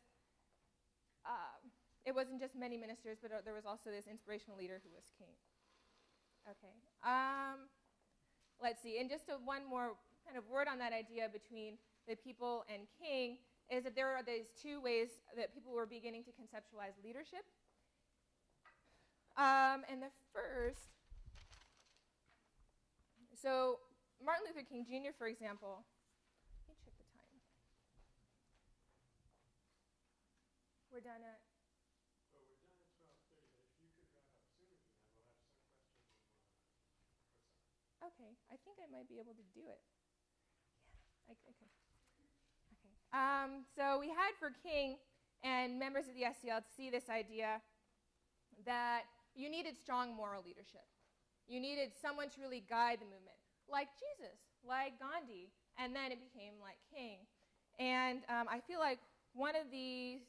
uh, it wasn't just many ministers, but uh, there was also this inspirational leader who was king. Okay. Um, let's see. And just a, one more kind of word on that idea between the people and king is that there are these two ways that people were beginning to conceptualize leadership. Um, and the first, so Martin Luther King Jr., for example, let me check the time. We're done at. Well, we're done at 12:30, but if you could wrap up sooner than that, we'll have some questions and we'll Okay, I think I might be able to do it. Yeah, I, okay. Okay. Um, so we had for King and members of the SCLC this idea that you needed strong moral leadership. You needed someone to really guide the movement like Jesus, like Gandhi, and then it became like King. And um, I feel like one of the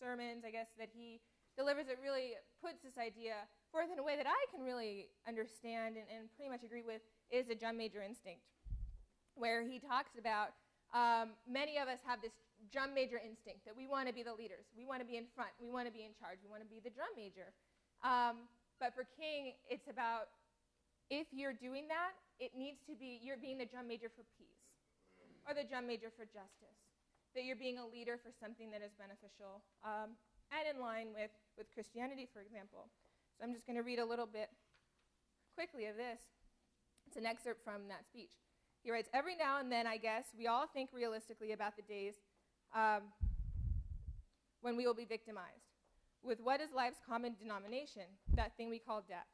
sermons, I guess, that he delivers that really puts this idea forth in a way that I can really understand and, and pretty much agree with is the drum major instinct, where he talks about um, many of us have this drum major instinct that we want to be the leaders, we want to be in front, we want to be in charge, we want to be the drum major. Um, but for King, it's about if you're doing that, it needs to be you're being the drum major for peace or the drum major for justice, that you're being a leader for something that is beneficial um, and in line with, with Christianity, for example. So I'm just going to read a little bit quickly of this. It's an excerpt from that speech. He writes Every now and then, I guess, we all think realistically about the days um, when we will be victimized with what is life's common denomination, that thing we call death.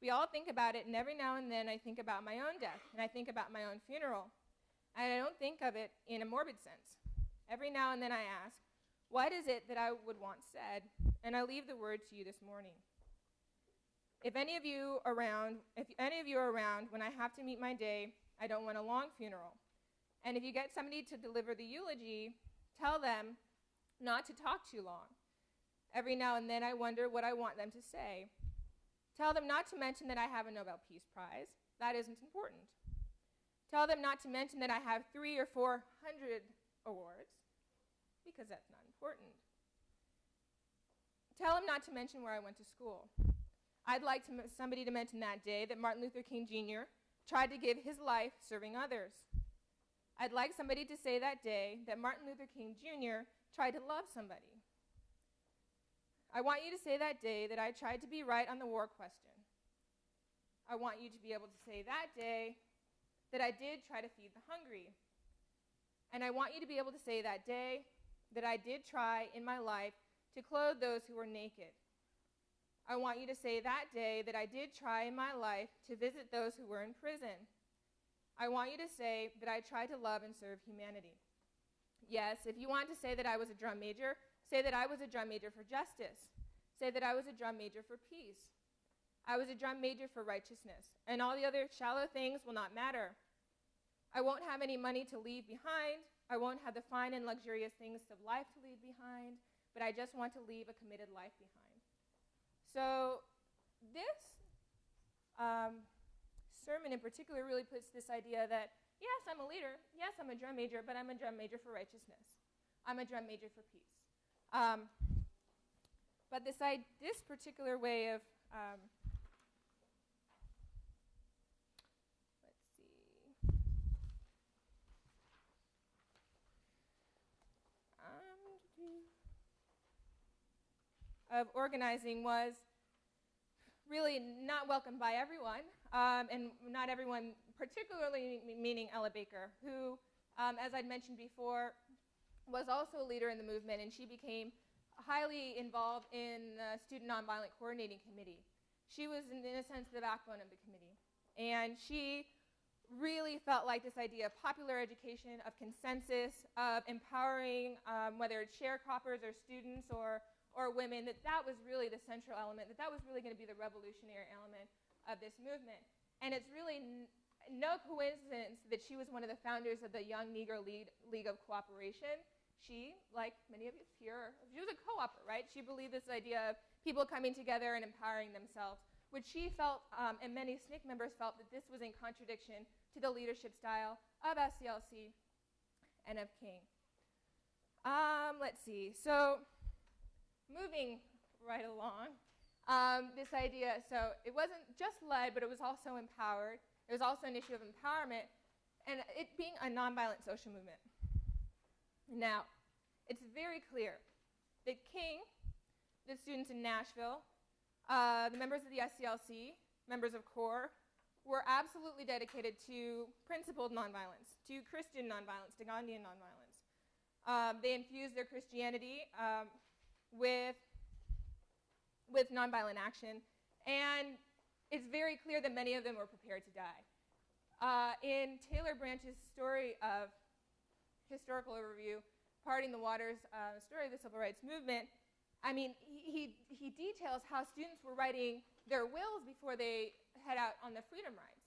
We all think about it, and every now and then I think about my own death, and I think about my own funeral. And I don't think of it in a morbid sense. Every now and then I ask, what is it that I would want said? And I leave the word to you this morning. If any of you around, if any of you are around when I have to meet my day, I don't want a long funeral. And if you get somebody to deliver the eulogy, tell them not to talk too long. Every now and then I wonder what I want them to say. Tell them not to mention that I have a Nobel Peace Prize. That isn't important. Tell them not to mention that I have three or four hundred awards, because that's not important. Tell them not to mention where I went to school. I'd like to somebody to mention that day that Martin Luther King Jr. tried to give his life serving others. I'd like somebody to say that day that Martin Luther King Jr. tried to love somebody. I want you to say that day that I tried to be right on the war question. I want you to be able to say that day that I did try to feed the hungry. And I want you to be able to say that day that I did try in my life to clothe those who were naked. I want you to say that day that I did try in my life to visit those who were in prison. I want you to say that I tried to love and serve humanity. Yes, if you want to say that I was a drum major, say that I was a drum major for justice. Say that I was a drum major for peace. I was a drum major for righteousness, and all the other shallow things will not matter. I won't have any money to leave behind. I won't have the fine and luxurious things of life to leave behind, but I just want to leave a committed life behind. So, this um, sermon in particular really puts this idea that, yes, I'm a leader. Yes, I'm a drum major, but I'm a drum major for righteousness. I'm a drum major for peace. Um, but this, this particular way of um, of organizing was really not welcomed by everyone, um, and not everyone, particularly meaning Ella Baker, who, um, as I'd mentioned before, was also a leader in the movement, and she became highly involved in the Student Nonviolent Coordinating Committee. She was, in, in a sense, the backbone of the committee. And she really felt like this idea of popular education, of consensus, of empowering, um, whether it's sharecroppers or students or or women, that that was really the central element, that that was really going to be the revolutionary element of this movement. And it's really no coincidence that she was one of the founders of the Young Negro League, League of Cooperation. She, like many of us here, she was a co-opper, right? She believed this idea of people coming together and empowering themselves, which she felt, um, and many SNCC members felt, that this was in contradiction to the leadership style of SCLC and of King. Um, let's see. So moving right along, um, this idea, so it wasn't just led, but it was also empowered. It was also an issue of empowerment, and it being a nonviolent social movement. Now, it's very clear that King, the students in Nashville, uh, the members of the SCLC, members of CORE, were absolutely dedicated to principled nonviolence, to Christian nonviolence, to Gandhian nonviolence. Um, they infused their Christianity um, with, with nonviolent action. And it's very clear that many of them were prepared to die. Uh, in Taylor Branch's story of historical overview, Parting the Waters, uh, story of the civil rights movement, I mean, he, he, details how students were writing their wills before they head out on the freedom rides.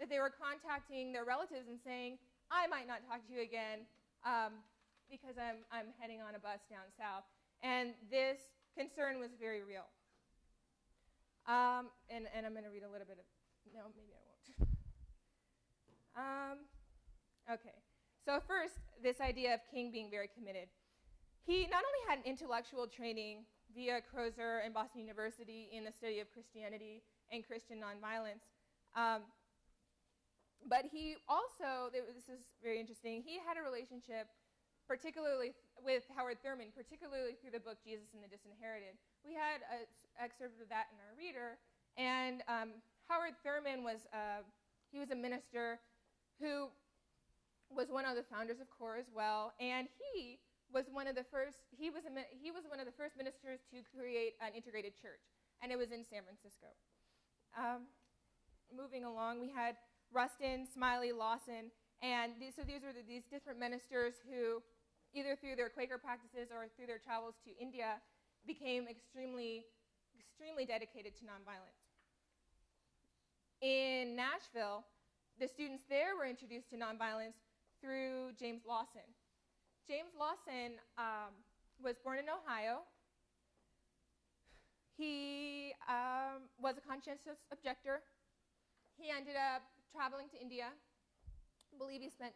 That they were contacting their relatives and saying, I might not talk to you again um, because I'm, I'm heading on a bus down south. And this concern was very real. Um, and, and I'm going to read a little bit of, no, maybe I won't. um, okay. So, first, this idea of King being very committed. He not only had an intellectual training via Crozer and Boston University in the study of Christianity and Christian nonviolence, um, but he also, this is very interesting, he had a relationship particularly with Howard Thurman, particularly through the book Jesus and the Disinherited. We had an excerpt of that in our reader, and um, Howard Thurman was uh, he was a minister who was one of the founders of CORE as well, and he was one of the first he was a, he was one of the first ministers to create an integrated church, and it was in San Francisco. Um, moving along, we had Rustin, Smiley, Lawson, and these, so these were the, these different ministers who, either through their Quaker practices or through their travels to India, became extremely, extremely dedicated to nonviolence. In Nashville, the students there were introduced to nonviolence through James Lawson. James Lawson um, was born in Ohio. He um, was a conscientious objector. He ended up traveling to India. I believe he spent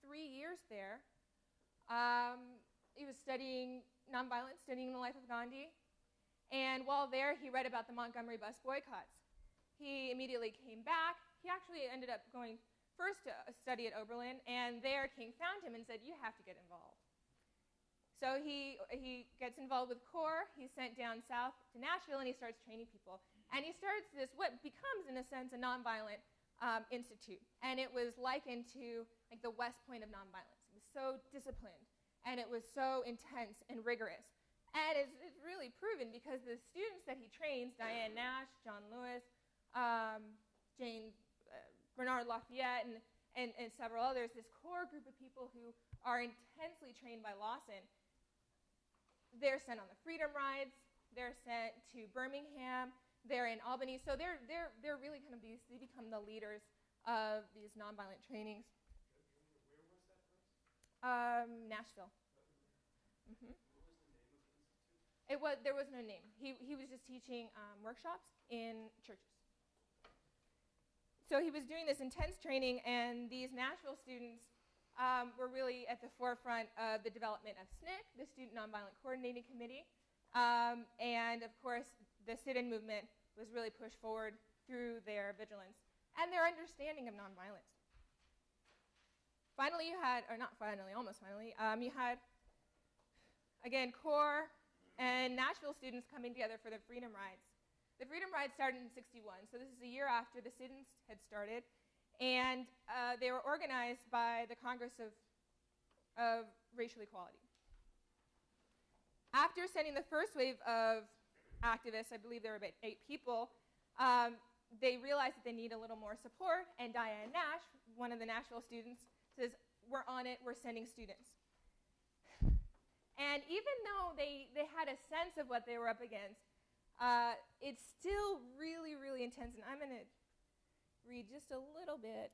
three years there. Um, he was studying nonviolence, studying the life of Gandhi. And while there, he read about the Montgomery bus boycotts. He immediately came back. He actually ended up going first to study at Oberlin, and there King found him and said, You have to get involved. So he, he gets involved with CORE. He's sent down south to Nashville, and he starts training people. And he starts this, what becomes, in a sense, a nonviolent um, institute. And it was likened to like the West Point of nonviolence. It was so disciplined, and it was so intense and rigorous. And it's, really proven because the students that he trains, Diane Nash, John Lewis, um, Jane uh, Bernard Lafayette, and, and, and several others, this core group of people who are intensely trained by Lawson, they're sent on the freedom rides, they're sent to Birmingham, they're in Albany. So they're, they're, they're really kind of these, they become the leaders of these nonviolent trainings. Where was that first? Um, Nashville. Mm-hmm. It was, there was no name. He, he was just teaching um, workshops in churches. So he was doing this intense training, and these Nashville students um, were really at the forefront of the development of SNCC, the Student Nonviolent Coordinating Committee. Um, and of course, the sit in movement was really pushed forward through their vigilance and their understanding of nonviolence. Finally, you had, or not finally, almost finally, um, you had, again, CORE and Nashville students coming together for the Freedom Rides. The Freedom Rides started in 61, so this is a year after the sit-ins had started, and uh, they were organized by the Congress of, of Racial Equality. After sending the first wave of activists, I believe there were about eight people, um, they realized that they need a little more support, and Diane Nash, one of the Nashville students, says, we're on it, we're sending students. And even though they, they had a sense of what they were up against, uh, it's still really, really intense. And I'm going to read just a little bit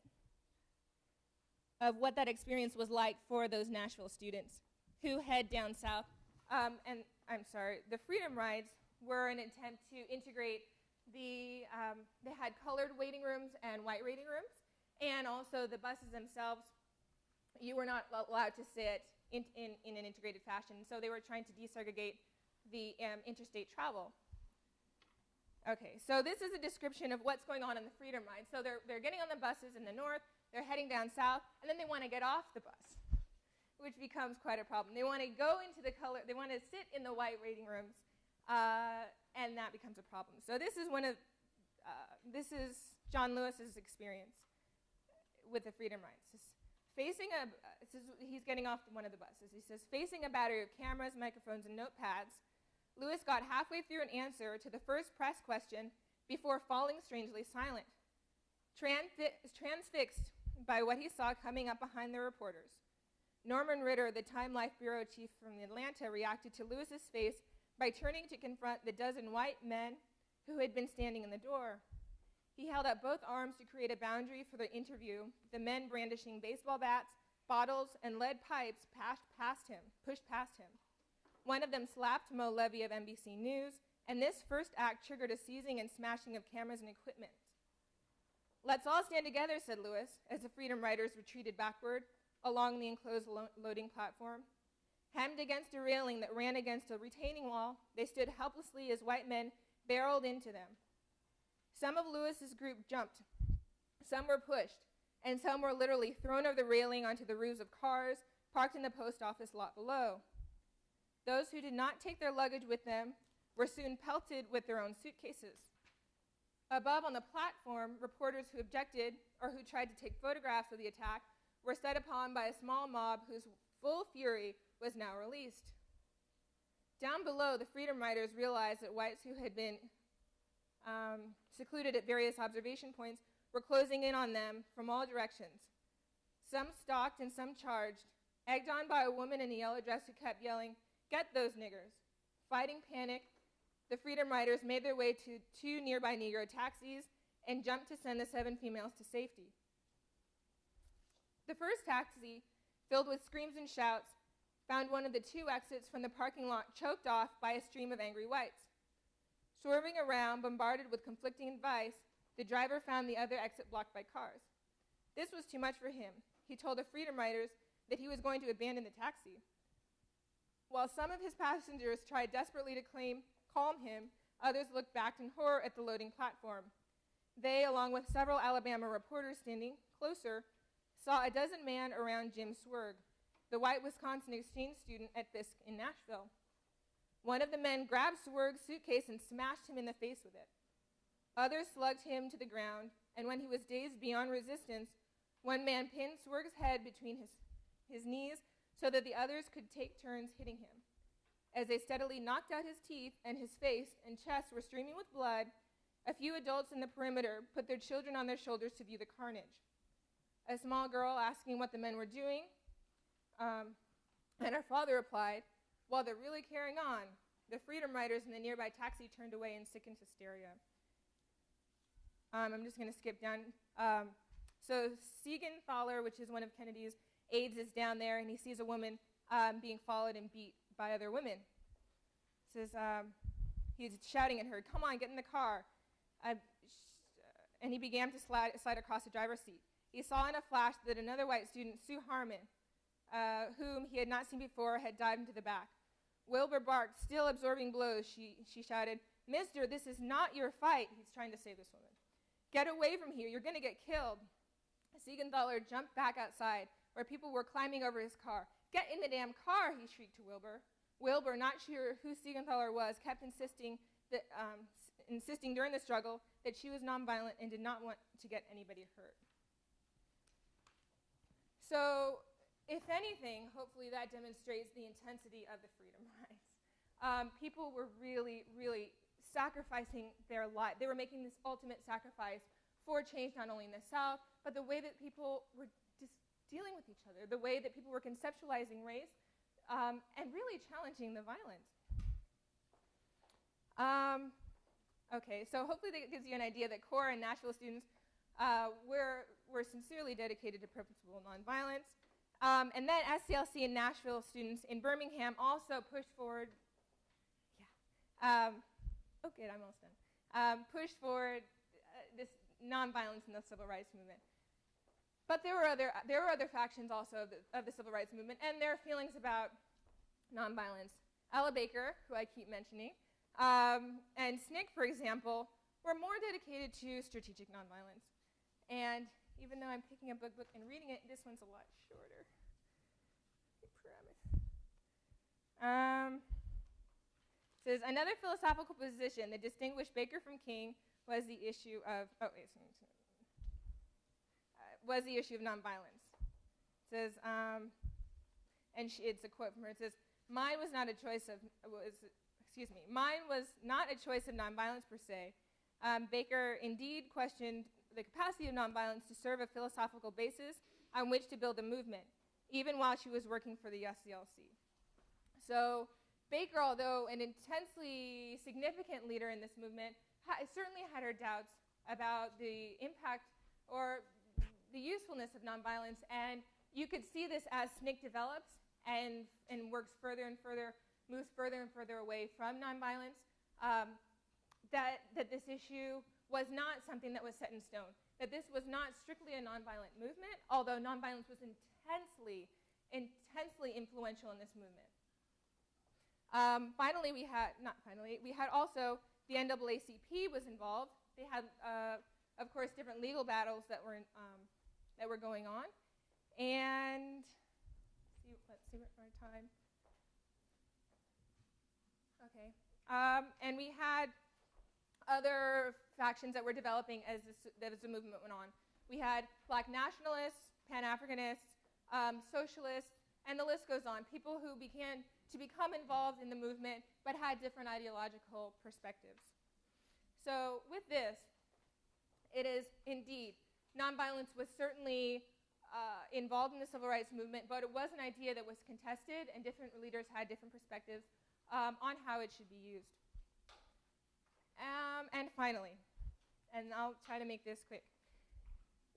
of what that experience was like for those Nashville students who head down south. Um, and I'm sorry, the Freedom Rides were an attempt to integrate the, um, they had colored waiting rooms and white waiting rooms, and also the buses themselves, you were not allowed to sit in, in, in an integrated fashion. So they were trying to desegregate the um, interstate travel. Okay, so this is a description of what's going on in the Freedom Ride. So they're, they're getting on the buses in the north, they're heading down south, and then they want to get off the bus, which becomes quite a problem. They want to go into the color, they want to sit in the white waiting rooms, uh, and that becomes a problem. So this is one of, uh, this is John Lewis's experience with the Freedom Rides. Facing a, he's getting off one of the buses. He says, facing a battery of cameras, microphones, and notepads, Lewis got halfway through an answer to the first press question before falling strangely silent, transfi- transfixed by what he saw coming up behind the reporters. Norman Ritter, the Time Life Bureau chief from Atlanta, reacted to Lewis's face by turning to confront the dozen white men who had been standing in the door. He held up both arms to create a boundary for the interview, the men brandishing baseball bats, bottles, and lead pipes passed past him, pushed past him. One of them slapped Mo Levy of NBC News, and this first act triggered a seizing and smashing of cameras and equipment. Let's all stand together, said Lewis, as the Freedom Riders retreated backward along the enclosed lo- loading platform. Hemmed against a railing that ran against a retaining wall, they stood helplessly as white men barreled into them. Some of Lewis's group jumped, some were pushed, and some were literally thrown over the railing onto the roofs of cars, parked in the post office lot below. Those who did not take their luggage with them were soon pelted with their own suitcases. Above on the platform, reporters who objected or who tried to take photographs of the attack were set upon by a small mob whose full fury was now released. Down below, the Freedom Riders realized that whites who had been um, secluded at various observation points were closing in on them from all directions. Some stalked and some charged, egged on by a woman in a yellow dress who kept yelling, Get those niggers. Fighting panic, the Freedom Riders made their way to two nearby Negro taxis and jumped to send the seven females to safety. The first taxi, filled with screams and shouts, found one of the two exits from the parking lot choked off by a stream of angry whites. Swerving around, bombarded with conflicting advice, the driver found the other exit blocked by cars. This was too much for him. He told the Freedom Riders that he was going to abandon the taxi. While some of his passengers tried desperately to claim, calm him, others looked back in horror at the loading platform. They, along with several Alabama reporters standing closer, saw a dozen men around Jim Zwerg, the white Wisconsin exchange student at Fisk in Nashville. One of the men grabbed Zwerg's suitcase and smashed him in the face with it. Others slugged him to the ground, and when he was dazed beyond resistance, one man pinned Zwerg's head between his, his knees so that the others could take turns hitting him. As they steadily knocked out his teeth and his face and chest were streaming with blood, a few adults in the perimeter put their children on their shoulders to view the carnage. A small girl asking what the men were doing, um, and her father replied, while they're really carrying on, the Freedom Riders in the nearby taxi turned away in sickened hysteria. Um, I'm just going to skip down. Um, so Seigenthaler, which is one of Kennedy's aides, is down there, and he sees a woman um, being followed and beat by other women. Says um, he's shouting at her, "Come on, get in the car!" Uh, and he began to slide, slide across the driver's seat. He saw in a flash that another white student, Sue Harmon, uh, whom he had not seen before, had dived into the back. Wilbur barked, still absorbing blows. She, she shouted, Mister, this is not your fight. He's trying to save this woman. Get away from here. You're going to get killed. Seigenthaler jumped back outside, where people were climbing over his car. Get in the damn car, he shrieked to Wilbur. Wilbur, not sure who Seigenthaler was, kept insisting, that, um, insisting during the struggle that she was nonviolent and did not want to get anybody hurt. So, if anything, hopefully that demonstrates the intensity of the freedom. Um, people were really, really sacrificing their life. They were making this ultimate sacrifice for change, not only in the South, but the way that people were just dealing with each other, the way that people were conceptualizing race, um, and really challenging the violence. Um, okay, so hopefully that gives you an idea that CORE and Nashville students uh, were, were sincerely dedicated to purposeful nonviolence. Um, and then SCLC and Nashville students in Birmingham also pushed forward, um, oh good, I'm almost done, um, pushed for uh, this nonviolence in the civil rights movement. But there were other, there were other factions also of the, of the civil rights movement and their feelings about nonviolence. Ella Baker, who I keep mentioning, um, and SNCC, for example, were more dedicated to strategic nonviolence. And even though I'm picking up a book and reading it, this one's a lot shorter. I promise. Um, says another philosophical position that distinguished Baker from King was the issue of oh wait. Uh, was the issue of nonviolence. It says um, and she, it's a quote from her. It says, "Mine was not a choice of was excuse me. Mine was not a choice of nonviolence per se. Um, Baker indeed questioned the capacity of nonviolence to serve a philosophical basis on which to build a movement, even while she was working for the SCLC. So Baker, although an intensely significant leader in this movement, ha- certainly had her doubts about the impact or the usefulness of nonviolence, and you could see this as SNCC develops and, and works further and further, moves further and further away from nonviolence, um, that, that this issue was not something that was set in stone, that this was not strictly a nonviolent movement, although nonviolence was intensely, intensely influential in this movement. Um, finally, we had, not finally, we had also the NAACP was involved. They had, uh, of course, different legal battles that were, in, um, that were going on. And, see, see what our time. Okay. Um, and we had other factions that were developing as, this, as the movement went on. We had black nationalists, Pan Africanists, um, socialists, and the list goes on. People who began to become involved in the movement but had different ideological perspectives. So, with this, it is indeed, nonviolence was certainly uh, involved in the civil rights movement, but it was an idea that was contested, and different leaders had different perspectives um, on how it should be used. Um, and finally, and I'll try to make this quick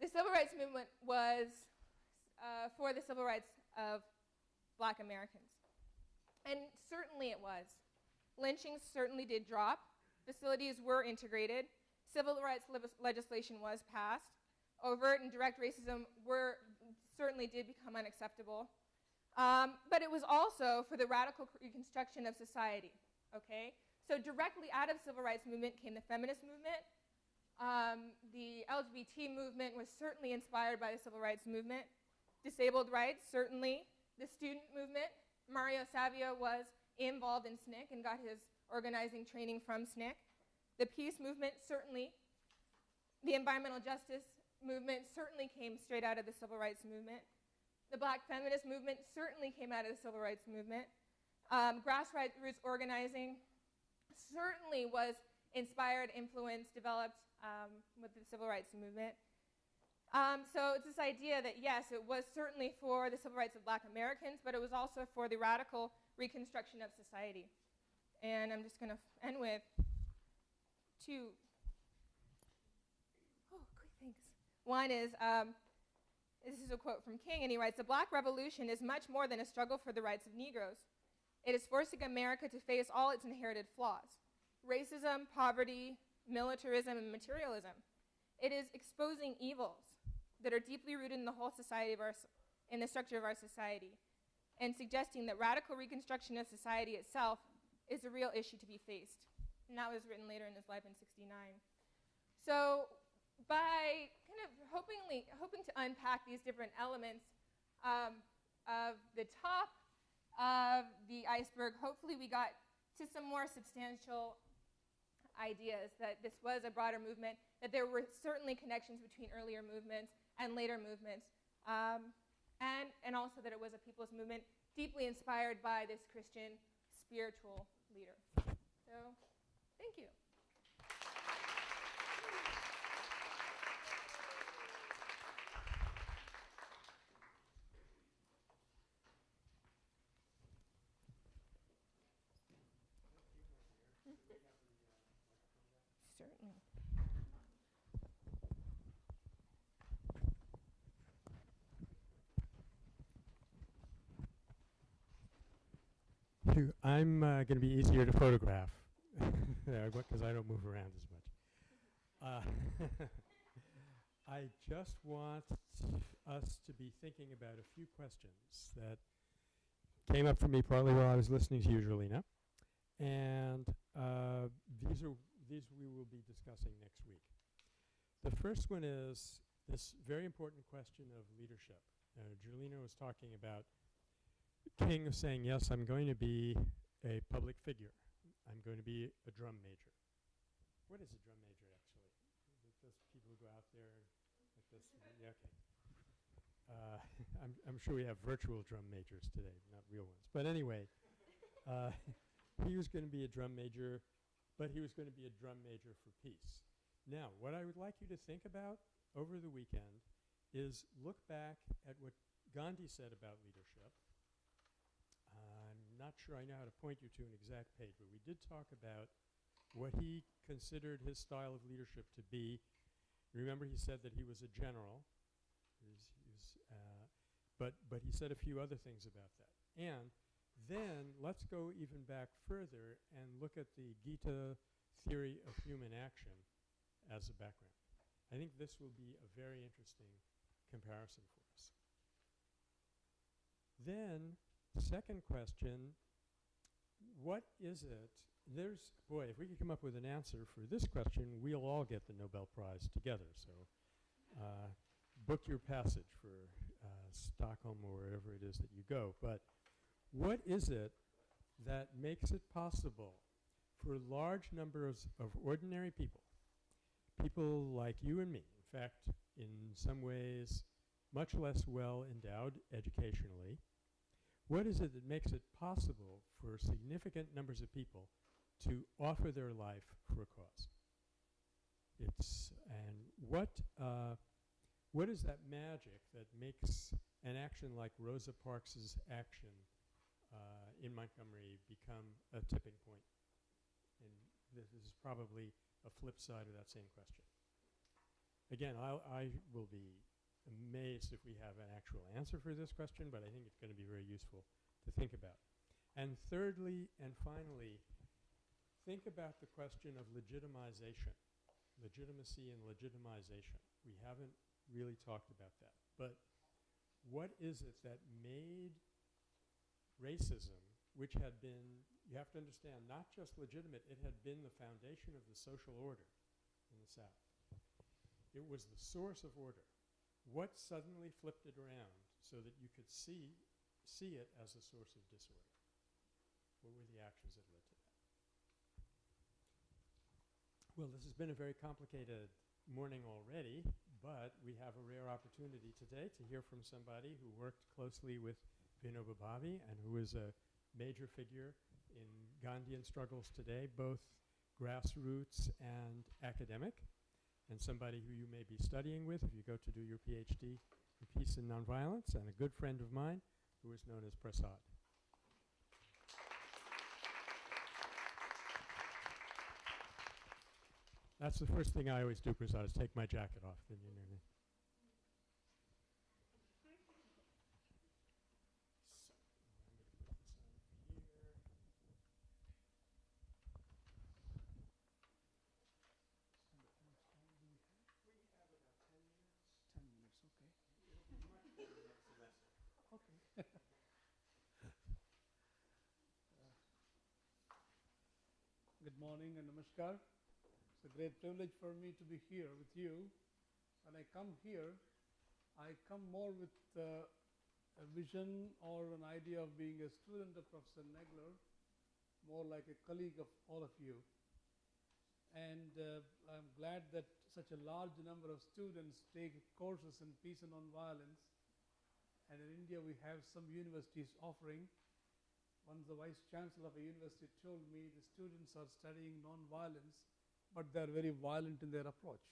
the civil rights movement was uh, for the civil rights of black Americans. And certainly it was. Lynchings certainly did drop, facilities were integrated, civil rights le- legislation was passed, overt and direct racism were, certainly did become unacceptable. Um, but it was also for the radical reconstruction of society, okay? So directly out of civil rights movement came the feminist movement. Um, the LGBT movement was certainly inspired by the civil rights movement. Disabled rights, certainly. The student movement, Mario Savio was involved in SNCC and got his organizing training from SNCC. The peace movement, certainly. The environmental justice movement certainly came straight out of the civil rights movement. The black feminist movement certainly came out of the civil rights movement. Um, grassroots organizing certainly was inspired, influenced, developed um, with the civil rights movement. Um, so it's this idea that yes, it was certainly for the civil rights of black Americans, but it was also for the radical reconstruction of society. And I'm just going to end with two. Oh, quick, thanks. One is um, this is a quote from King, and he writes The Black Revolution is much more than a struggle for the rights of Negroes. It is forcing America to face all its inherited flaws racism, poverty, militarism, and materialism. It is exposing evils that are deeply rooted in the whole society of our, in the structure of our society, and suggesting that radical reconstruction of society itself is a real issue to be faced. And that was written later in his life in 69. So by kind of hopingly, hoping to unpack these different elements um, of the top of the iceberg, hopefully we got to some more substantial ideas that this was a broader movement, that there were certainly connections between earlier movements and later movements, um, and, and also that it was a people's movement deeply inspired by this Christian spiritual leader. So, thank you. Phew, I'm uh, going to be easier to photograph because I don't move around as much. Uh, I just want us to be thinking about a few questions that came up for me partly while I was listening to you, Julina, and uh, these are these we will be discussing next week. The first one is this very important question of leadership. Uh, Julina was talking about King is saying, yes, I'm going to be a public figure. I'm going to be a drum major. What is a drum major, actually? Just people who go out there like this? yeah, okay. Uh, I'm, I'm sure we have virtual drum majors today, not real ones. But anyway, uh, he was going to be a drum major, but he was going to be a drum major for peace. Now, what I would like you to think about over the weekend is look back at what Gandhi said about leadership not sure I know how to point you to an exact page, but we did talk about what he considered his style of leadership to be. Remember, he said that he was a general, uh, but, but he said a few other things about that. And then let's go even back further and look at the Gita theory of human action as a background. I think this will be a very interesting comparison for us. Then Second question, what is it? There's, boy, if we could come up with an answer for this question, we'll all get the Nobel Prize together. So uh, book your passage for uh, Stockholm or wherever it is that you go. But What is it that makes it possible for large numbers of ordinary people, people like you and me, in fact, in some ways much less well endowed educationally, what is it that makes it possible for significant numbers of people to offer their life for a cause? It's and what uh, what is that magic that makes an action like Rosa Parks's action uh, in Montgomery become a tipping point? And this is probably a flip side of that same question. Again, I'll, I will be amazed if we have an actual answer for this question, but I think it's going to be very useful to think about. And thirdly and finally, think about the question of legitimization, legitimacy and legitimization. We haven't really talked about that. But what is it that made racism, which had been, you have to understand, not just legitimate, it had been the foundation of the social order in the South. It was the source of order. What suddenly flipped it around so that you could see, see it as a source of disorder? What were the actions that led to that? Well, this has been a very complicated morning already, but we have a rare opportunity today to hear from somebody who worked closely with Vinoba Bhave and who is a major figure in Gandhian struggles today, both grassroots and academic and somebody who you may be studying with if you go to do your PhD in peace and nonviolence, and a good friend of mine who is known as Prasad. That's the first thing I always do, Prasad, is take my jacket off. Then you know me. So, I'm gonna put this on here. Ten minutes, okay. Okay. Good morning and namaskar. It's a great privilege for me to be here with you. When I come here, I come more with uh, a vision or an idea of being a student of Professor Nagler, more like a colleague of all of you. And uh, I'm glad that such a large number of students take courses in peace and nonviolence. And in India, we have some universities offering. Once the vice chancellor of a university told me the students are studying nonviolence, but they're very violent in their approach.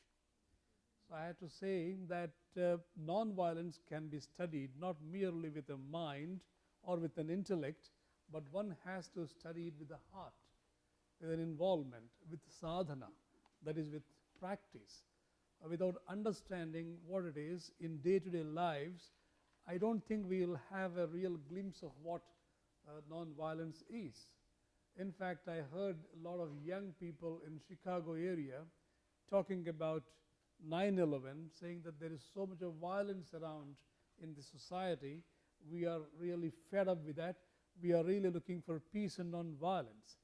So I had to say that uh, nonviolence can be studied not merely with a mind or with an intellect, but one has to study it with the heart, with an involvement, with sadhana, that is with practice. Uh, without understanding what it is in day-to-day lives, I don't think we will have a real glimpse of what uh, nonviolence is. In fact, I heard a lot of young people in Chicago area talking about 9/11, saying that there is so much of violence around in the society. We are really fed up with that. We are really looking for peace and non-violence.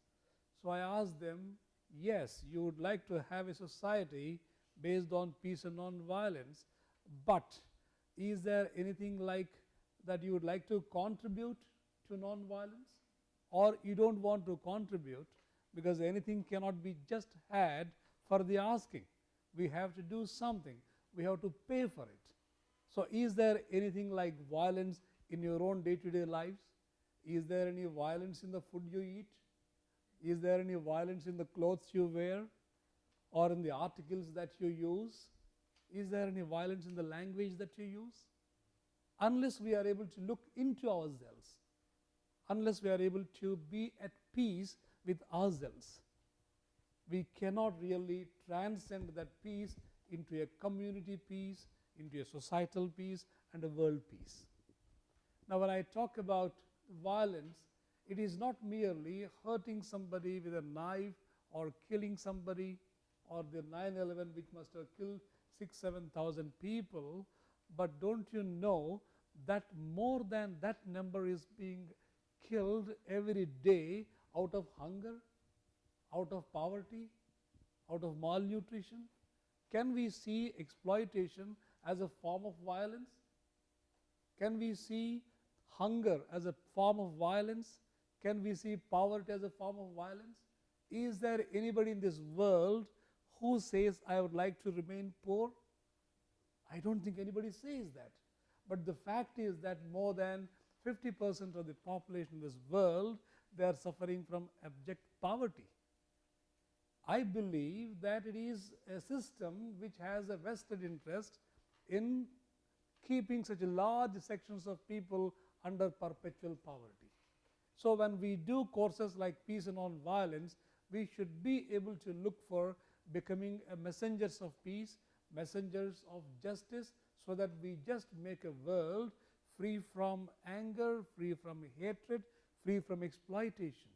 So I asked them, yes, you would like to have a society based on peace and non-violence, but is there anything like that you would like to contribute to non-violence? Or you don't want to contribute because anything cannot be just had for the asking. We have to do something. We have to pay for it. So is there anything like violence in your own day-to-day lives? Is there any violence in the food you eat? Is there any violence in the clothes you wear or in the articles that you use? Is there any violence in the language that you use? Unless we are able to look into ourselves, unless we are able to be at peace with ourselves, we cannot really transcend that peace into a community peace, into a societal peace, and a world peace. Now, when I talk about violence, it is not merely hurting somebody with a knife or killing somebody or the 9/11 which must have killed six, seven thousand people, but don't you know that more than that number is being killed every day out of hunger, out of poverty, out of malnutrition? Can we see exploitation as a form of violence? Can we see hunger as a form of violence? Can we see poverty as a form of violence? Is there anybody in this world who says, I would like to remain poor? I don't think anybody says that. But the fact is that more than 50 percent of the population in this world, they are suffering from abject poverty. I believe that it is a system which has a vested interest in keeping such large sections of people under perpetual poverty. So, when we do courses like peace and non-violence, we should be able to look for becoming messengers of peace, messengers of justice, so that we just make a world free from anger, free from hatred, free from exploitation.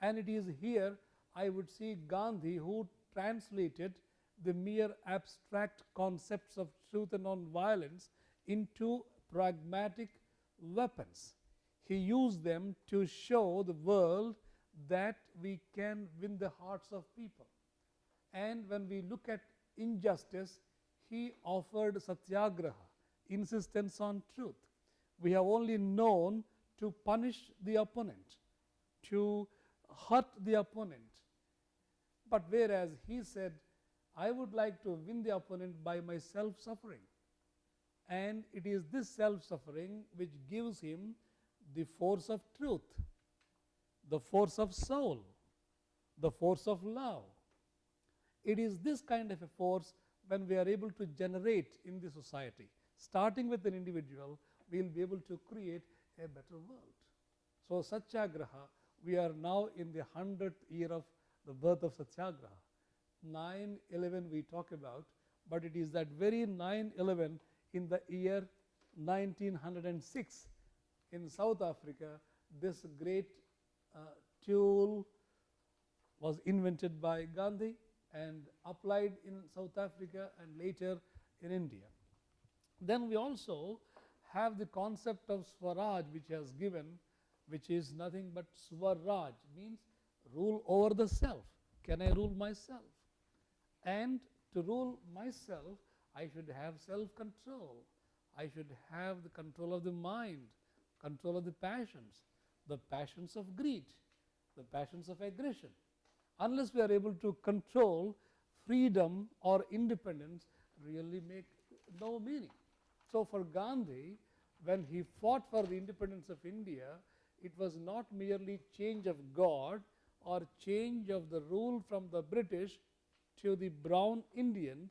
And it is here I would see Gandhi who translated the mere abstract concepts of truth and non-violence into pragmatic weapons. He used them to show the world that we can win the hearts of people. And when we look at injustice, he offered satyagraha, insistence on truth. We have only known to punish the opponent, to hurt the opponent. But whereas he said, I would like to win the opponent by my self suffering. And it is this self suffering which gives him the force of truth, the force of soul, the force of love. It is this kind of a force when we are able to generate in the society. Starting with an individual, we will be able to create a better world. So, Satyagraha, we are now in the 100th year of the birth of Satyagraha. 9 11 we talk about, but it is that very 9 11 in the year 1906 in South Africa, this great uh, tool was invented by Gandhi and applied in South Africa and later in India. Then we also have the concept of Swaraj which has given which is nothing but Swaraj means rule over the self. Can I rule myself? And to rule myself I should have self control. I should have the control of the mind, control of the passions, the passions of greed, the passions of aggression. Unless we are able to control freedom or independence really make no meaning. So, for Gandhi when he fought for the independence of India, it was not merely change of God or change of the rule from the British to the brown Indians.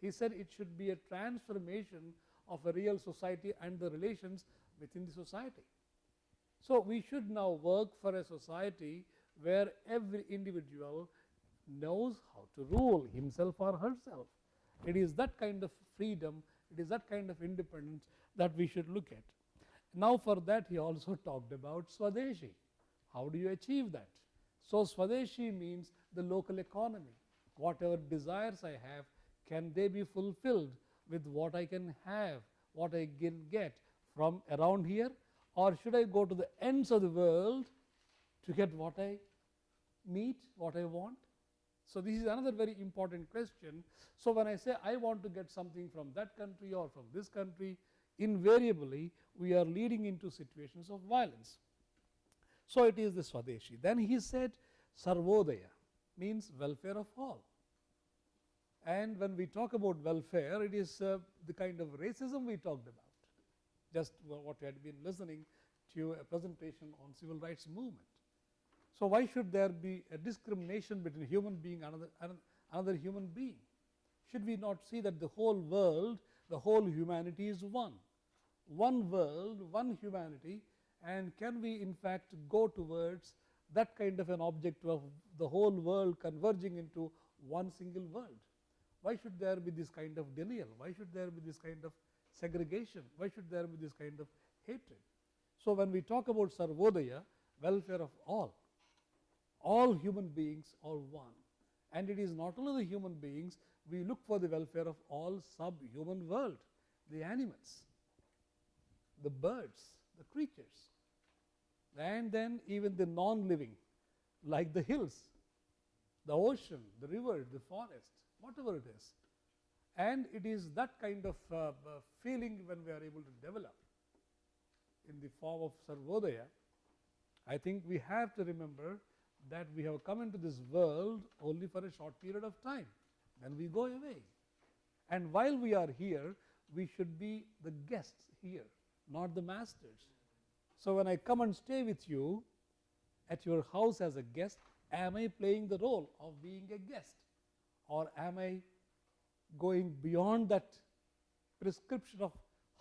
He said it should be a transformation of a real society and the relations within the society. So, we should now work for a society where every individual knows how to rule himself or herself. It is that kind of freedom, it is that kind of independence that we should look at. Now, for that he also talked about Swadeshi. How do you achieve that? So, Swadeshi means the local economy. Whatever desires I have, can they be fulfilled with what I can have, what I can get from around here or should I go to the ends of the world to get what I need, what I want? So, this is another very important question. So, when I say I want to get something from that country or from this country, invariably we are leading into situations of violence. So, it is the Swadeshi. Then he said Sarvodaya means welfare of all. And when we talk about welfare, it is uh, the kind of racism we talked about, just what we had been listening to a presentation on civil rights movement. So, why should there be a discrimination between human being and another, another human being? Should we not see that the whole world, the whole humanity is one? One world, one humanity and can we in fact go towards that kind of an objective of the whole world converging into one single world? Why should there be this kind of denial? Why should there be this kind of segregation? Why should there be this kind of hatred? So, when we talk about Sarvodaya, welfare of all, all human beings are one. And it is not only the human beings, we look for the welfare of all subhuman world, the animals, the birds, the creatures, and then even the non-living like the hills, the ocean, the river, the forest, whatever it is. And it is that kind of uh, uh, feeling when we are able to develop. in the form of Sarvodaya, I think we have to remember that we have come into this world only for a short period of time, then we go away. And while we are here, we should be the guests here, not the masters. So when I come and stay with you at your house as a guest, am I playing the role of being a guest? Or am I going beyond that prescription of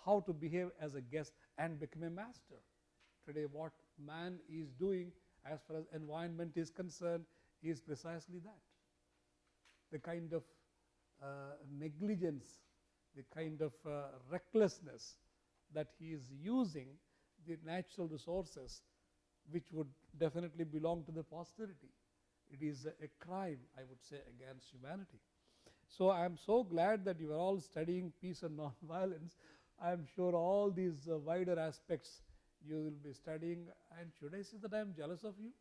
how to behave as a guest and become a master? Today, what man is doing as far as environment is concerned is precisely that. The kind of uh, negligence, the kind of uh, recklessness that he is using the natural resources which would definitely belong to the posterity. It is a, a crime, I would say, against humanity. So I am so glad that you are all studying peace and non-violence. I am sure all these uh, wider aspects you will be studying. And should I say that I am jealous of you?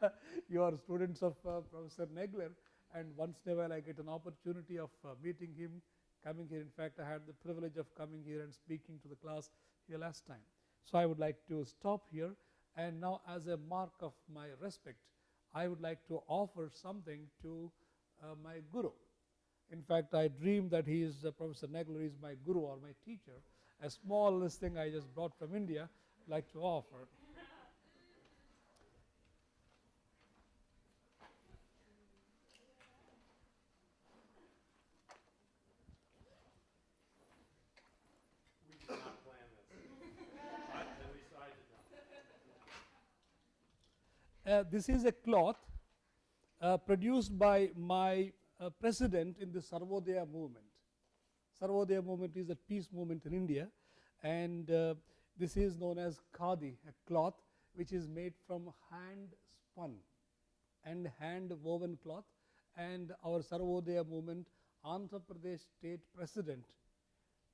you are students of uh, Professor Nagler, and once in a while I get an opportunity of uh, meeting him, coming here. In fact, I had the privilege of coming here and speaking to the class here last time. So I would like to stop here, and now as a mark of my respect, I would like to offer something to uh, my guru. In fact, I dream that he is uh, Professor Nagler is my guru or my teacher. A small thing I just brought from India, like to offer. Uh, this is a cloth uh, produced by my uh, president in the Sarvodaya movement. Sarvodaya movement is a peace movement in India, and uh, this is known as khadi, a cloth which is made from hand spun and hand woven cloth. And our Sarvodaya movement, Andhra Pradesh state president,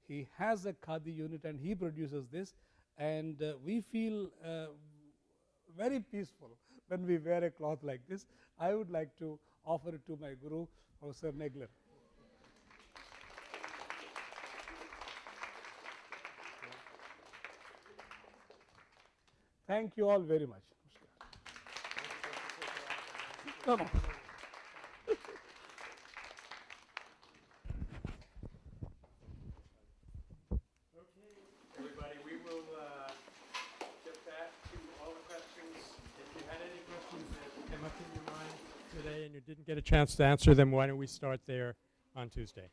he has a khadi unit and he produces this, and uh, we feel uh, very peaceful when we wear a cloth like this. I would like to offer it to my guru, Professor Nagler. Thank you all very much. No, no. Okay, everybody, we will uh, get back to all the questions. If you had any questions that came up in your mind today and you didn't get a chance to answer them, why don't we start there on Tuesday?